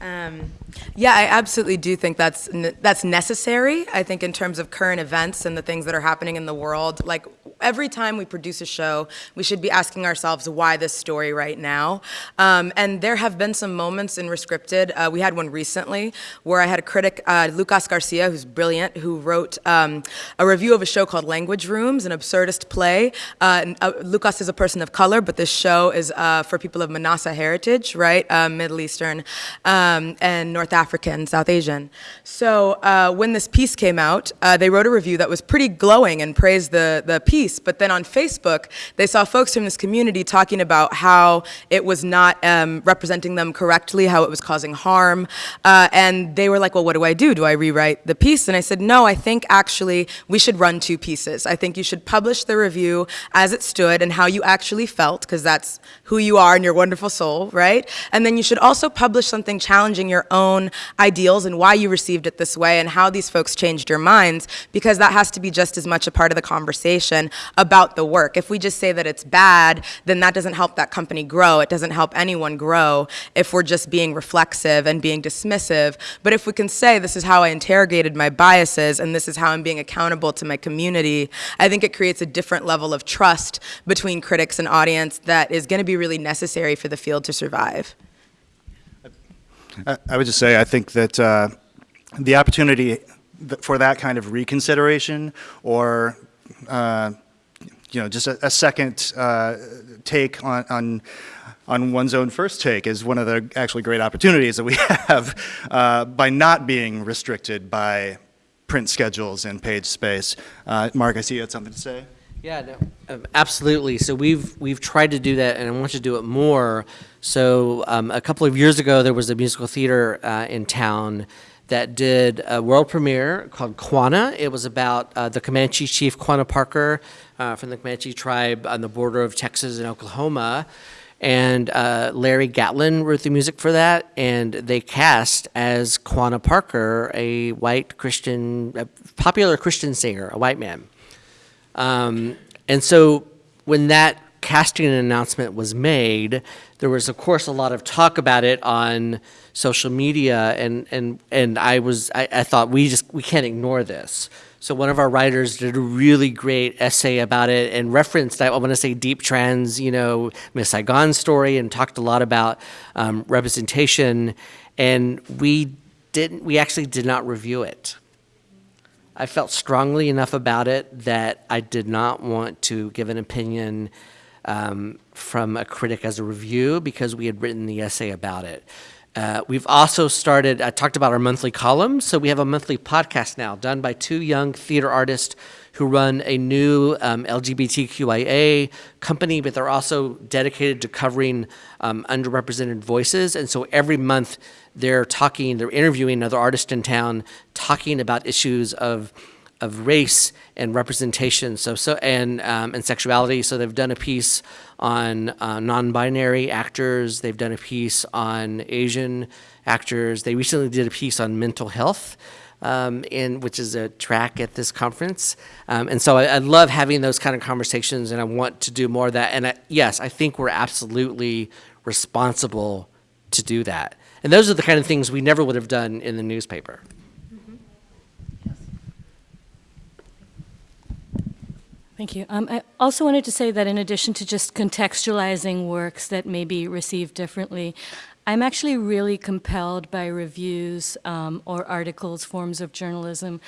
Um, yeah, I absolutely do think that's that's necessary. I think in terms of current events and the things that are happening in the world, like every time we produce a show, we should be asking ourselves why this story right now. Um, and there have been some moments in Rescripted. Uh, we had one recently where I had a critic, uh, Lucas Garcia, who's brilliant, who wrote um, a review of a show called Language Rooms, an absurdist play. Uh, uh, Lucas is a person of color, but this show is uh, for people of MENASA heritage, right? Uh, Middle Eastern um, and North African, South Asian. So when this piece came out, they wrote a review that was pretty glowing and praised the, the piece. But then on Facebook, they saw folks from this community talking about how it was not um, representing them correctly, how it was causing harm. Uh, and they were like, well, what do I do? Do I rewrite the piece? And I said, no, I think actually we should run two pieces. I think you should publish the review as it stood and how you actually felt, because that's who you are and your wonderful soul, right? And then you should also publish something challenging your own ideals and why you received it this way and how these folks changed your minds, because that has to be just as much a part of the conversation about the work. If we just say that it's bad, then that doesn't help that company grow. It doesn't help anyone grow if we're just being reflexive and being dismissive. But if we can say, this is how I interrogated my biases and this is how I'm being accountable to my community, I think it creates a different level of trust between critics and audience that is going to be really necessary for the field to survive. I would just say, I think that uh, the opportunity for that kind of reconsideration or, uh, you know, just a, a second uh, take on, on, on one's own first take is one of the actually great opportunities that we [laughs] have uh, by not being restricted by print schedules and page space. Uh, Mark, I see you had something to say. Yeah, no, um, absolutely. So we've we've tried to do that, and I want to do it more. So um, a couple of years ago, there was a musical theater uh, in town that did a world premiere called Quanah. It was about uh, the Comanche chief Quanah Parker uh, from the Comanche tribe on the border of Texas and Oklahoma. And uh, Larry Gatlin wrote the music for that, and they cast as Quanah Parker a white Christian, a popular Christian singer, a white man. Um, and so when that casting announcement was made, there was, of course, a lot of talk about it on social media, and and and I was, I, I thought we just we can't ignore this. So one of our writers did a really great essay about it and referenced, I want to say, Diep Tran's, you know, Miss Saigon story, and talked a lot about um, representation. And we didn't, we actually did not review it. I felt strongly enough about it that I did not want to give an opinion um, from a critic as a review because we had written the essay about it. Uh, we've also started, I talked about our monthly column, so we have a monthly podcast now done by two young theater artists who run a new um, LGBTQIA company, but they're also dedicated to covering um, underrepresented voices. And so every month they're talking, they're interviewing another artist in town, talking about issues of of race and representation, so so and um, and sexuality. So they've done a piece on uh, non-binary actors. They've done a piece on Asian actors. They recently did a piece on mental health. Um, in which is a track at this conference, um, and so I, I, love having those kind of conversations, and I want to do more of that. And I, yes, I think we're absolutely responsible to do that. And those are the kind of things we never would have done in the newspaper. Thank you. Um, I also wanted to say that in addition to just contextualizing works that may be received differently, I'm actually really compelled by reviews um, or articles, forms of journalism,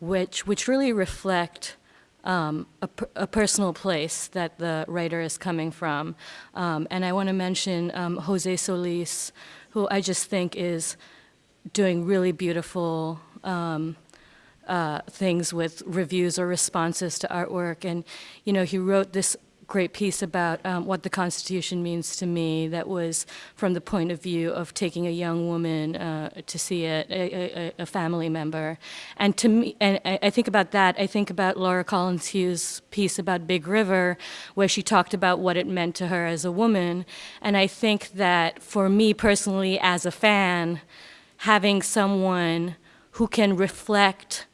which, which really reflect um, a, a, personal place that the writer is coming from. Um, and I want to mention um, Jose Solis, who I just think is doing really beautiful um, uh, things with reviews or responses to artwork. And, you know, he wrote this great piece about um, what the Constitution means to me that was from the point of view of taking a young woman uh, to see it, a, a, a, family member. And to me, and I, I think about that, I think about Laura Collins Hughes' piece about Big River, where she talked about what it meant to her as a woman. And I think that for me personally, as a fan, having someone who can reflect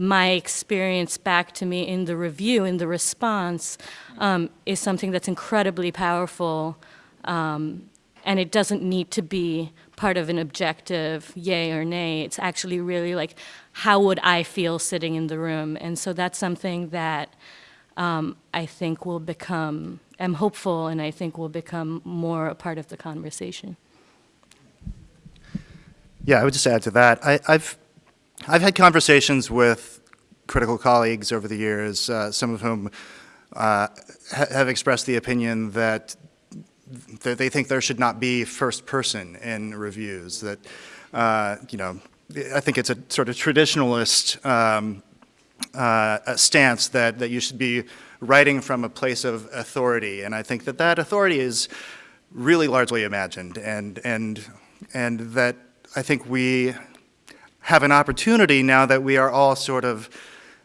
my experience back to me in the review, in the response, um, is something that's incredibly powerful. Um, and it doesn't need to be part of an objective yay or nay. It's actually really like, how would I feel sitting in the room? And so that's something that um, I think will become, I'm hopeful, and I think will become more a part of the conversation. Yeah, I would just add to that. I, have I've had conversations with critical colleagues over the years, uh, some of whom uh, ha have expressed the opinion that, they think there should not be first person in reviews, that, uh, you know, I think it's a sort of traditionalist um, uh, stance that, that you should be writing from a place of authority. And I think that that authority is really largely imagined and, and, and that I think we have an opportunity now that we are all sort of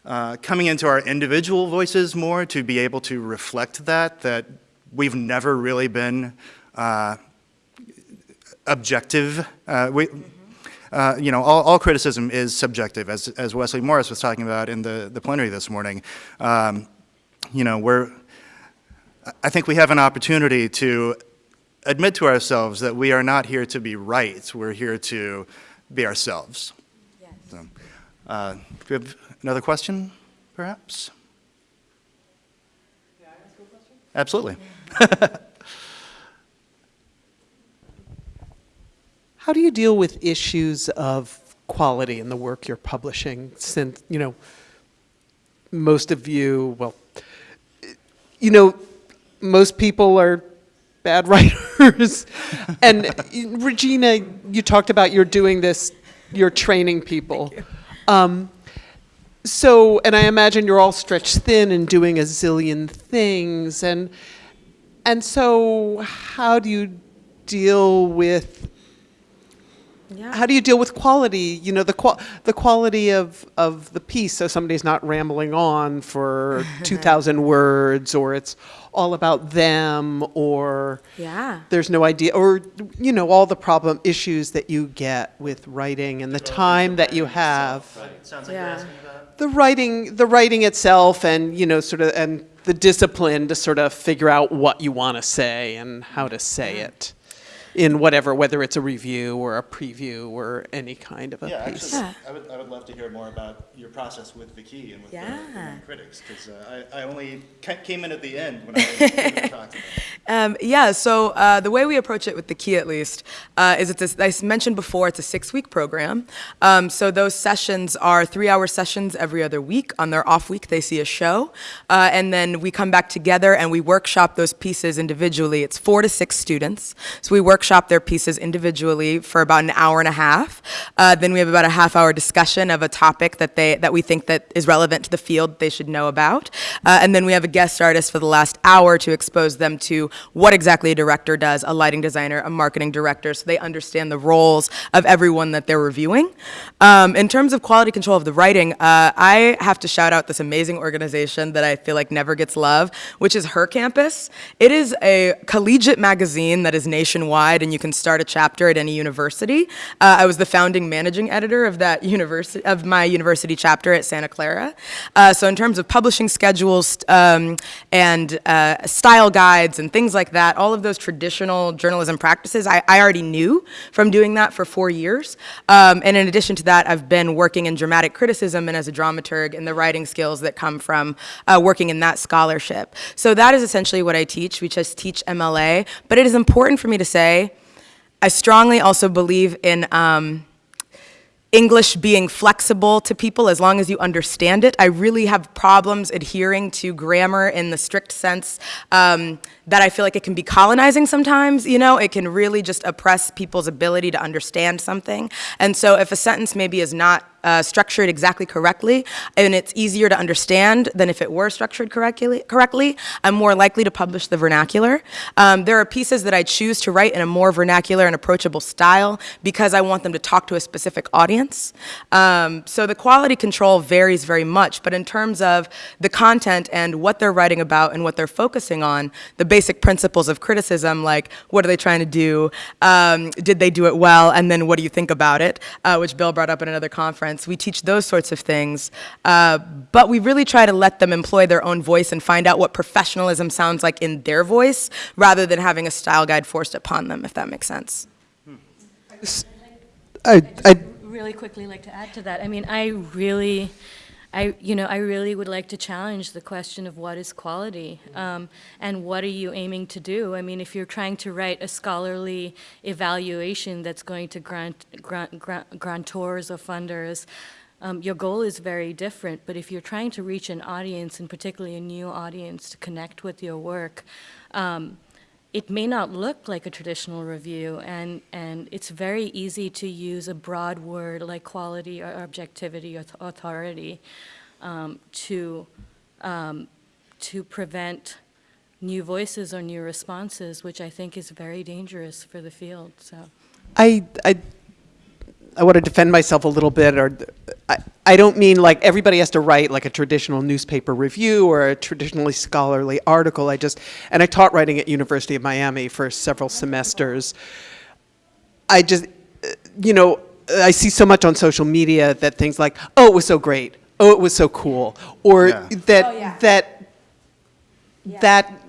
uh, coming into our individual voices more to be able to reflect that, that we've never really been uh, objective. Uh, we, uh, you know, all, all, criticism is subjective, as, as Wesley Morris was talking about in the, the plenary this morning. Um, you know, we're, I think we have an opportunity to admit to ourselves that we are not here to be right, we're here to be ourselves. So, uh, do we have another question, perhaps? Yeah, Absolutely. [laughs] How do you deal with issues of quality in the work you're publishing since, you know, most of you, well, you know, most people are bad [laughs] writers. and Regina, you talked about you're doing this you're training people. Um, so, and I imagine you're all stretched thin and doing a zillion things. And, and so how do you deal with Yeah. how do you deal with quality? You know, the qual the quality of of the piece, so somebody's not rambling on for [laughs] two thousand words, or it's all about them, or Yeah. there's no idea, or you know, all the problem issues that you get with writing and the time that you have. Sounds like Yeah. you're asking about. the writing the writing itself and you know sort of and the discipline to sort of figure out what you want to say and how to say it in whatever whether it's a review or a preview or any kind of a Yeah, piece actually, I would, I would love to hear more about your process with the key and with the- the, main critics, because I, I only came in at the end when I [laughs] was talking about it. Um, yeah, so uh, the way we approach it with the key, at least, uh, is it's a, I s- mentioned before it's a six-week program. Um, so those sessions are three-hour sessions every other week. On their off week, they see a show, uh, and then we come back together and we workshop those pieces individually. It's four to six students, so we workshop their pieces individually for about an hour and a half. Uh, then we have about a half-hour discussion of a topic that they that we think that is relevant to the field they should know about, uh, and then we have a guest artist for the last hour to expose them to what exactly a director does, a lighting designer, a marketing director, so they understand the roles of everyone that they're reviewing. Um, in terms of quality control of the writing, uh, I have to shout out this amazing organization that I feel like never gets love, which is Her Campus. It is a collegiate magazine that is nationwide, and you can start a chapter at any university. Uh, I was the founding managing editor of that university of my university chapter at Santa Clara. Uh, so in terms of publishing schedules um, and uh, style guides and things like that, all of those traditional journalism practices, I, I already knew from doing that for four years. Um, and in addition to that, I've been working in dramatic criticism and as a dramaturg and the writing skills that come from uh, working in that scholarship. So that is essentially what I teach. We just teach MLA. But it is important for me to say, I strongly also believe in. Um, English being flexible to people as long as you understand it. I really have problems adhering to grammar in the strict sense um, that I feel like it can be colonizing sometimes, you know? It can really just oppress people's ability to understand something. And so if a sentence maybe is not uh, structured exactly correctly, and it's easier to understand than if it were structured correctly, correctly I'm more likely to publish the vernacular. Um, there are pieces that I choose to write in a more vernacular and approachable style because I want them to talk to a specific audience. Um, so the quality control varies very much, but in terms of the content and what they're writing about and what they're focusing on, the basic principles of criticism, like what are they trying to do, um, did they do it well, and then what do you think about it, uh, which Bill brought up at another conference. We teach those sorts of things, uh, but we really try to let them employ their own voice and find out what professionalism sounds like in their voice, rather than having a style guide forced upon them, if that makes sense. I, I, really quickly like to add to that. I mean, I really, I, you know, I really would like to challenge the question of what is quality um, and what are you aiming to do? I mean, if you're trying to write a scholarly evaluation that's going to grant, grant, grant grantors or funders, um, your goal is very different. But if you're trying to reach an audience, and particularly a new audience, to connect with your work, um, it may not look like a traditional review, and, and it's very easy to use a broad word like quality or objectivity or authority um, to, um, to prevent new voices or new responses, which I think is very dangerous for the field. So. I, I, I want to defend myself a little bit, or I, I don't mean like everybody has to write like a traditional newspaper review or a traditionally scholarly article. I just, and I taught writing at University of Miami for several semesters. I just, uh, you know, I see so much on social media that things like, oh, it was so great, oh, it was so cool, or Yeah. that that that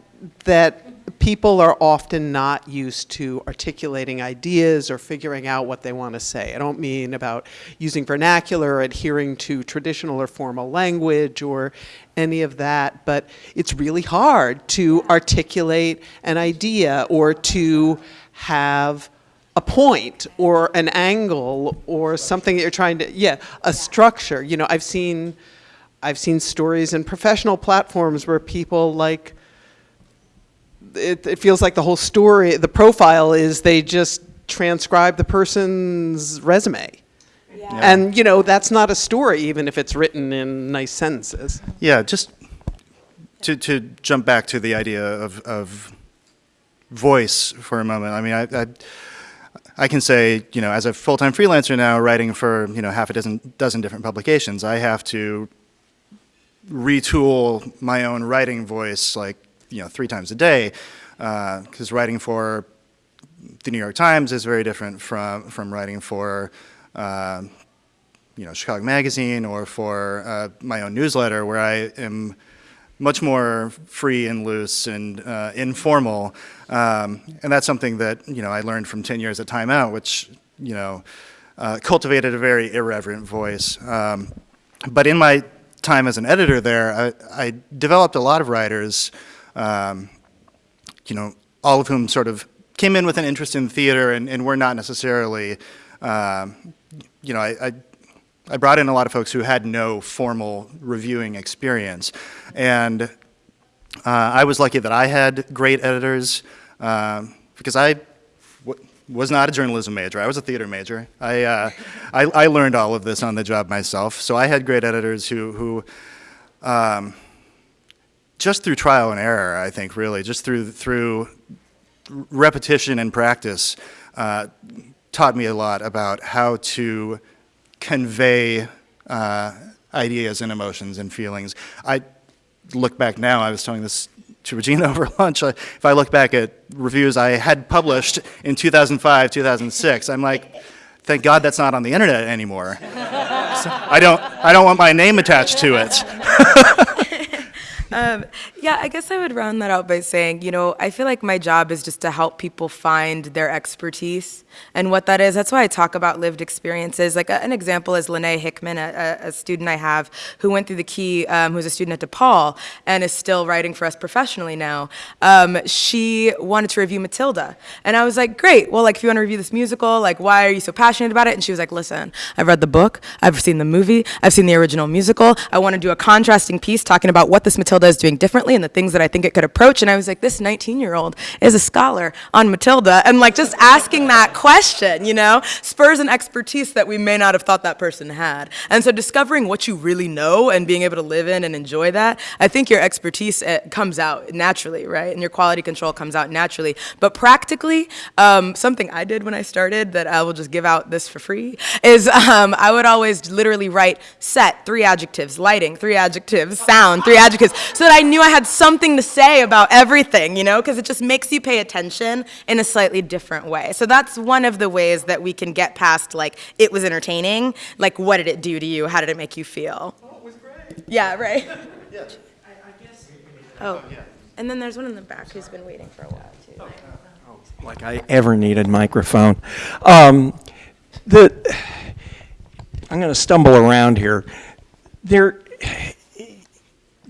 that people are often not used to articulating ideas or figuring out what they want to say. I don't mean about using vernacular or adhering to traditional or formal language or any of that, but it's really hard to articulate an idea or to have a point or an angle or something that you're trying to yeah a structure you know i've seen i've seen stories in professional platforms where people like it, it feels like the whole story the profile is they just transcribe the person's resume. And you know that's not a story even if it's written in nice sentences. Yeah, just to, to jump back to the idea of, of voice for a moment. I mean, I, I, I can say, you know, as a full-time freelancer now, writing for, you know, half a dozen, dozen different publications, I have to retool my own writing voice like, you know, three times a day. Because writing for the New York Times is very different from, from writing for, uh, you know, Chicago Magazine or for uh, my own newsletter where I am much more free and loose and uh, informal. Um, and that's something that, you know, I learned from 10 years at Time Out, which, you know, uh, cultivated a very irreverent voice. Um, but in my time as an editor there, I, I developed a lot of writers, um, you know, all of whom sort of came in with an interest in theater and, and were not necessarily, um, you know, I, I I brought in a lot of folks who had no formal reviewing experience. And uh, I was lucky that I had great editors um, because I was not a journalism major. I was a theater major. I, uh, I, I, learned all of this on the job myself. So I had great editors who, who um, just through trial and error, I think, really, just through, through repetition and practice, uh, taught me a lot about how to convey uh, ideas and emotions and feelings. I look back now, I was telling this to Regina [laughs] over lunch, I, if I look back at reviews I had published in 2005, 2006, I'm like, thank God that's not on the internet anymore. [laughs] So I, don't, I don't want my name attached to it. [laughs] Um, yeah, I guess I would round that out by saying, you know, I feel like my job is just to help people find their expertise and what that is. That's why I talk about lived experiences. Like an example is Lene Hickman, a, a, student I have who went through the Key, um, who's a student at DePaul and is still writing for us professionally now. Um, she wanted to review Matilda. And I was like, great, well, like if you want to review this musical, like why are you so passionate about it? And she was like, listen, I've read the book, I've seen the movie, I've seen the original musical. I want to do a contrasting piece talking about what this Matilda is doing differently and the things that I think it could approach. And I was like, this 19 year old is a scholar on Matilda. And like just asking that question, you know, spurs an expertise that we may not have thought that person had. And so discovering what you really know and being able to live in and enjoy that, I think your expertise uh, comes out naturally, right? And your quality control comes out naturally. But practically, um, something I did when I started that I will just give out this for free is um, I would always literally write set, three adjectives, lighting, three adjectives, sound, three adjectives, so that I knew I had something to say about everything, you know, because it just makes you pay attention in a slightly different way. So that's one of the ways that we can get past like, it was entertaining, like what did it do to you? How did it make you feel? Oh, it was great. Yeah, right? [laughs] Yeah. Oh, and then there's one in the back who's been waiting for a while too. Oh. like I ever need a microphone. Um, the, I'm going to stumble around here. There,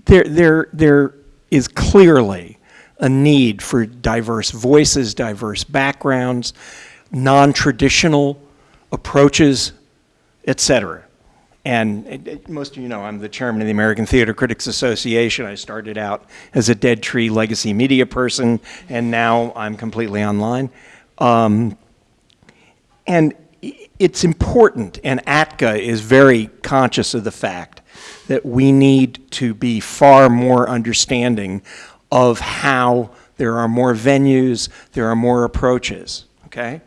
there, there, there is clearly a need for diverse voices, diverse backgrounds, non-traditional approaches, etc. And it, it, most of you know I'm the chairman of the American Theater Critics Association. I started out as a Dead Tree legacy media person, and now I'm completely online. Um, and it's important, and ATCA is very conscious of the fact that we need to be far more understanding of how there are more venues, there are more approaches, okay?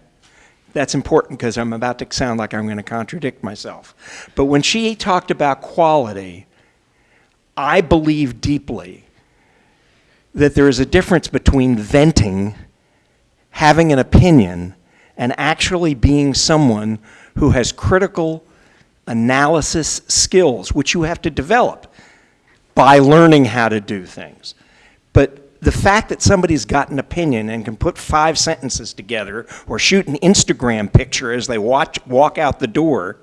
That's important because I'm about to sound like I'm going to contradict myself. But when she talked about quality, I believe deeply that there is a difference between venting, having an opinion, and actually being someone who has critical analysis skills, which you have to develop by learning how to do things. But the fact that somebody's got an opinion and can put five sentences together or shoot an Instagram picture as they watch, walk out the door,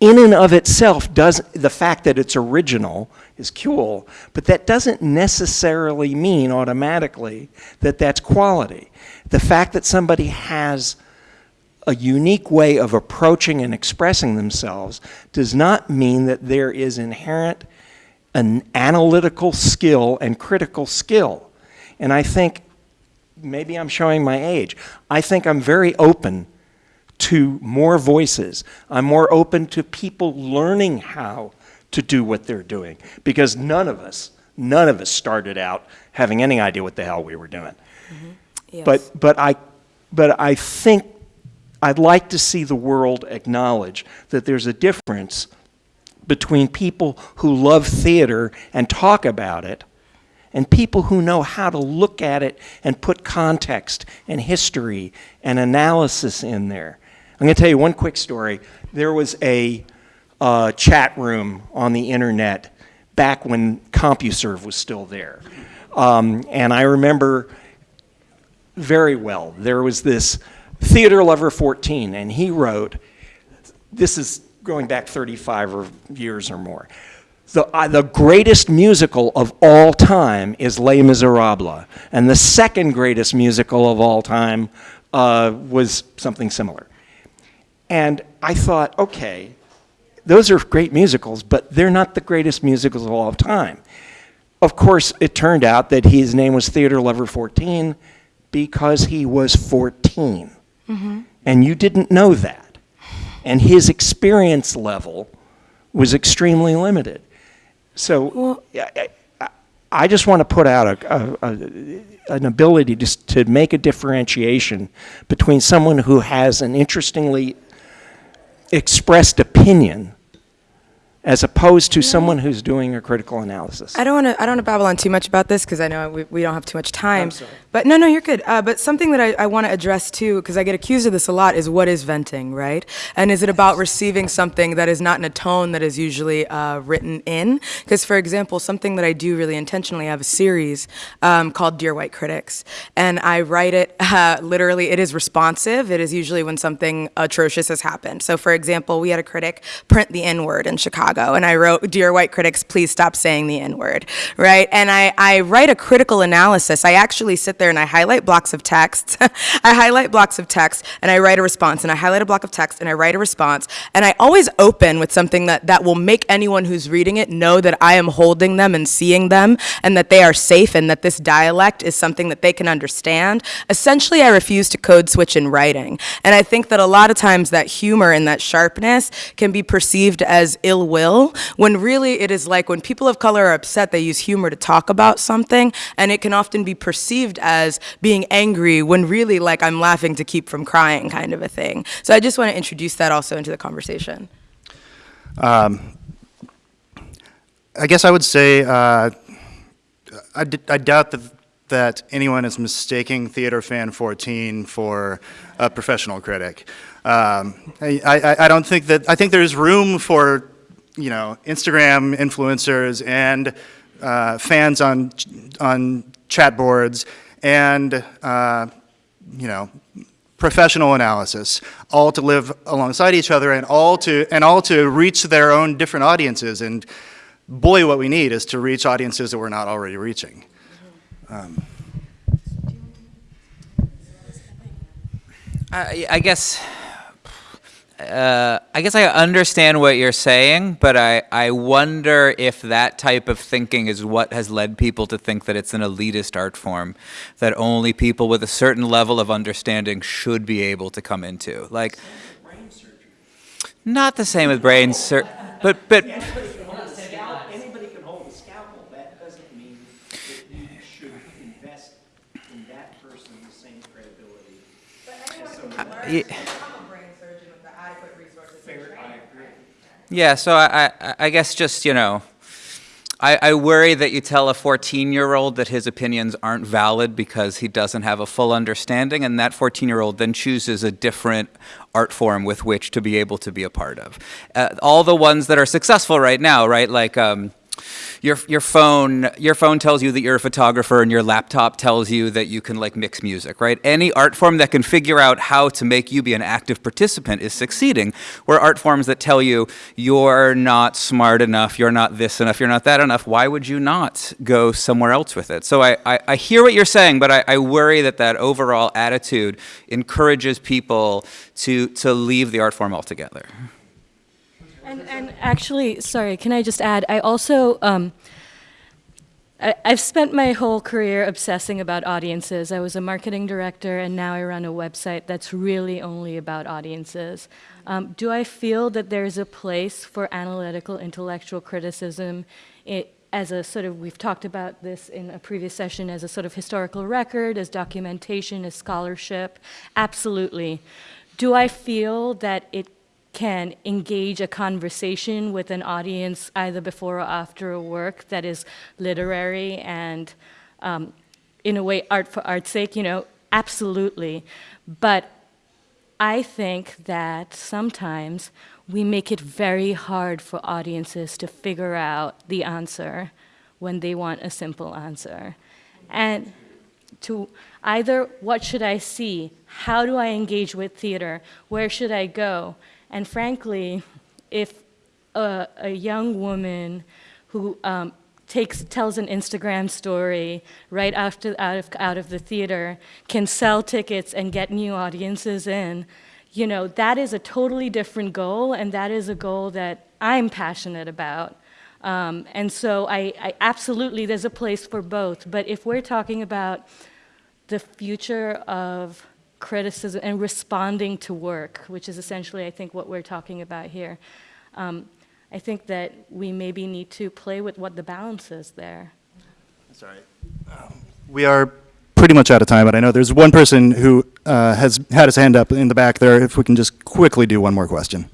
in and of itself does the fact that it's original is cool, but that doesn't necessarily mean automatically that that's quality. The fact that somebody has a unique way of approaching and expressing themselves does not mean that there is inherent an analytical skill and critical skill. And I think, maybe I'm showing my age, I think I'm very open to more voices. I'm more open to people learning how to do what they're doing because none of us, none of us started out having any idea what the hell we were doing. Mm -hmm. yes. But, but, I, but I think I'd like to see the world acknowledge that there's a difference between people who love theater and talk about it and people who know how to look at it and put context and history and analysis in there. I'm going to tell you one quick story. There was a uh, chat room on the internet back when CompuServe was still there. Um, and I remember very well, there was this theater lover 14, and he wrote, this is going back 35 or years or more. The, uh, the greatest musical of all time is Les Miserables, and the second greatest musical of all time uh, was something similar. And I thought, okay, those are great musicals, but they're not the greatest musicals of all time. Of course, it turned out that his name was Theater Lover 14 because he was 14. Mm-hmm. And you didn't know that. And his experience level was extremely limited. So I, I, I just want to put out a, a, a, an ability to, to make a differentiation between someone who has an interestingly expressed opinion as opposed to someone who's doing a critical analysis. I don't want to. I don't want to babble on too much about this because I know we, we don't have too much time. But no, no, you're good. Uh, but something that I, I want to address too, because I get accused of this a lot, is what is venting, right? And is it about receiving something that is not in a tone that is usually uh, written in? Because, for example, something that I do really intentionally I have a series um, called Dear White Critics, and I write it [laughs] uh, literally. It is responsive. It is usually when something atrocious has happened. So, for example, we had a critic print the N word in Chicago, and I wrote, "Dear white critics, please stop saying the N word." Right? And I, I write a critical analysis. I actually sit there and I highlight blocks of text. [laughs] I highlight blocks of text and I write a response, and I highlight a block of text and I write a response, and I always open with something that that will make anyone who's reading it know that I am holding them and seeing them, and that they are safe, and that this dialect is something that they can understand. Essentially, I refuse to code switch in writing, and I think that a lot of times that humor and that sharpness can be perceived as ill will, when really it is like when people of color are upset, they use humor to talk about something, and it can often be perceived as being angry when really like I'm laughing to keep from crying kind of a thing. So I just want to introduce that also into the conversation. I guess I would say uh, I doubt that, that anyone is mistaking Theater Fan 14 for a professional critic. Um, I, I, I don't think that, I think there's room for, you know, Instagram influencers and uh, fans on, on chat boards and, uh, you know, professional analysis, all to live alongside each other and all to, and all to reach their own different audiences. And boy, what we need is to reach audiences that we're not already reaching. I, I guess. Uh, I guess I understand what you're saying, but I, I wonder if that type of thinking is what has led people to think that it's an elitist art form that only people with a certain level of understanding should be able to come into. Like, brain surgery not the same with brain sur- but anybody can hold the scalpel, that doesn't mean that you should invest in that person's same credibility. but Anybody can hold a scalpel, that doesn't mean that you should invest in that person the same credibility. y- Yeah, so I, I, I guess just, you know, I, I worry that you tell a 14 year old that his opinions aren't valid because he doesn't have a full understanding, and that 14 year old then chooses a different art form with which to be able to be a part of. Uh, all the ones that are successful right now, right? Like, um, your, your phone your phone tells you that you're a photographer and your laptop tells you that you can like mix music right? Any art form that can figure out how to make you be an active participant is succeeding where art forms that tell you you're not smart enough you're not this enough you're not that enough why would you not go somewhere else with it? So i, I, I hear what you're saying but I, I worry that that overall attitude encourages people to to leave the art form altogether And, and actually, sorry, can I just add? I also, um, I, I've spent my whole career obsessing about audiences. I was a marketing director, and now I run a website that's really only about audiences. Um, do I feel that there's a place for analytical intellectual criticism i as a sort of, we've talked about this in a previous session, as a sort of historical record, as documentation, as scholarship? Absolutely. do I feel that it can engage a conversation with an audience either before or after a work that is literary and, um, in a way, art for art's sake? You know, absolutely. But I think that sometimes we make it very hard for audiences to figure out the answer when they want a simple answer. And to either what should I see, how do I engage with theater, where should I go? And frankly, if a, a young woman who um, takes tells an Instagram story right after out of out of the theater can sell tickets and get new audiences in, you know that is a totally different goal, and that is a goal that I'm passionate about. Um, and so I, I absolutely there's a place for both. But if we're talking about the future of criticism and responding to work, which is essentially, I think, what we're talking about here. Um, I think that we maybe need to play with what the balance is there. Sorry. We are pretty much out of time, but I know there's one person who uh, has had his hand up in the back there. If we can just quickly do one more question.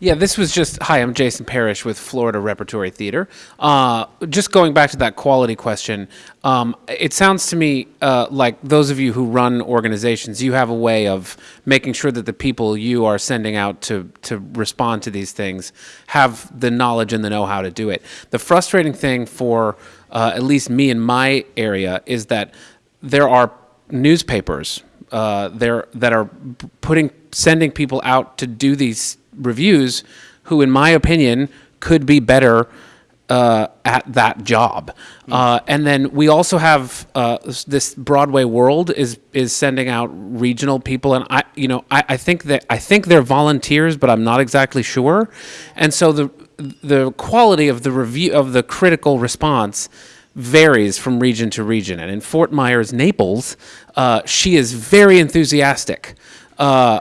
Yeah, this was just hi. I'm Jason Parrish with Florida Repertory Theater. Uh, just going back to that quality question, um, it sounds to me uh, like those of you who run organizations, you have a way of making sure that the people you are sending out to to respond to these things have the knowledge and the know-how to do it. The frustrating thing for uh, at least me in my area is that there are newspapers uh, there that are putting sending people out to do these reviews who, in my opinion, could be better uh, at that job. Uh, and then we also have uh, this Broadway World is is sending out regional people, and I, you know, I, I think that I think they're volunteers, but I'm not exactly sure. And so the the quality of the review of the critical response varies from region to region. And in Fort Myers, Naples, uh, she is very enthusiastic. Uh,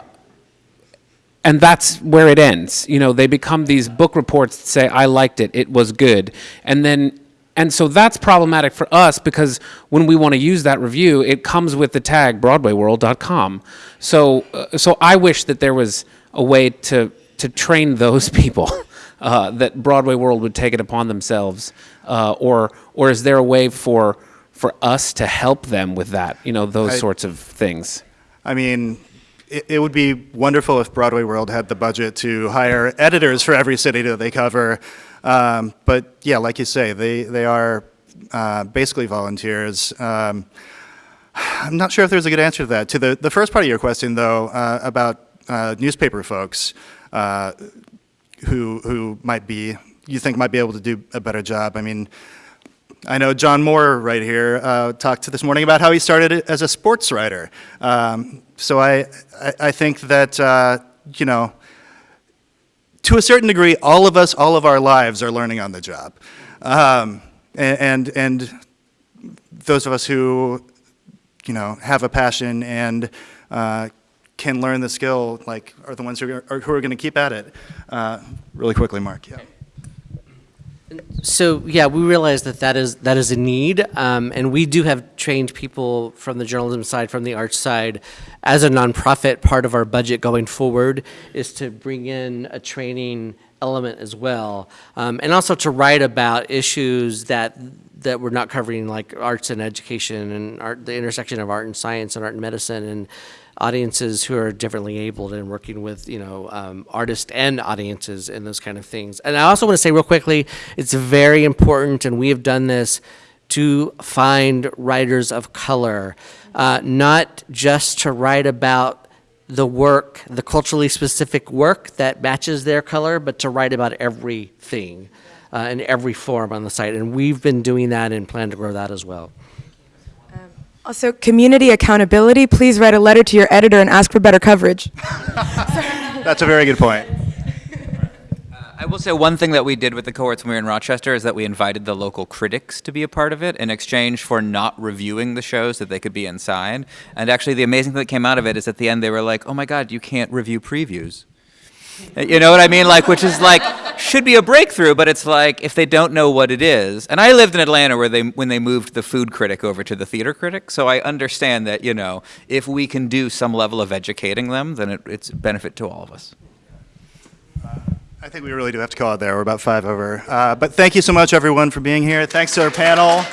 and that's where it ends. You know, they become these book reports that say, I liked it, it was good. And then, and so that's problematic for us because when we want to use that review, it comes with the tag BroadwayWorld.com. So, uh, so I wish that there was a way to, to train those [laughs] people. Uh, that Broadway World would take it upon themselves, uh, or or is there a way for for us to help them with that? You know, those I- sorts of things. I mean, it, it would be wonderful if Broadway World had the budget to hire editors for every city that they cover. Um, but yeah, like you say, they, they are uh, basically volunteers. Um, I'm not sure if there's a good answer to that. To the, the first part of your question, though, uh, about uh, newspaper folks uh, who, who might be, you think might be able to do a better job. I mean, I know John Moore right here uh, talked to this morning about how he started as a sports writer. Um, so I, I, I think that, uh, you know, to a certain degree, all of us, all of our lives are learning on the job. Um, and, and, those of us who, you know, have a passion and uh, can learn the skill, like, are the ones who are, who are going to keep at it. Uh, really quickly, Mark, yeah. So yeah, we realize that that is that is a need, um, and we do have trained people from the journalism side, from the arts side, as a nonprofit. Part of our budget going forward is to bring in a training element as well, um, and also to write about issues that that we're not covering, like arts and education, and art, the intersection of art and science, and art and medicine, and audiences who are differently abled and working with you know um, artists and audiences and those kind of things. And i also want to say real quickly it's very important and we have done this to find writers of color uh, not just to write about the work the culturally specific work that matches their color but to write about everything uh, in every form on the site. And we've been doing that and plan to grow that as well Also, community accountability. Please write a letter to your editor and ask for better coverage. [laughs] That's a very good point. Uh, I will say one thing that we did with the cohorts when we were in Rochester is that we invited the local critics to be a part of it in exchange for not reviewing the shows that they could be inside. And actually, the amazing thing that came out of it is at the end they were like, "Oh my God, you can't review previews." You know what I mean? Like, which is like, should be a breakthrough, but it's like if they don't know what it is. And I lived in Atlanta where they when they moved the food critic over to the theater critic, so I understand that you know if we can do some level of educating them, then it, it's a benefit to all of us. I think we really do have to call it there. We're about five over. Uh, but thank you so much, everyone, for being here. Thanks to our panel.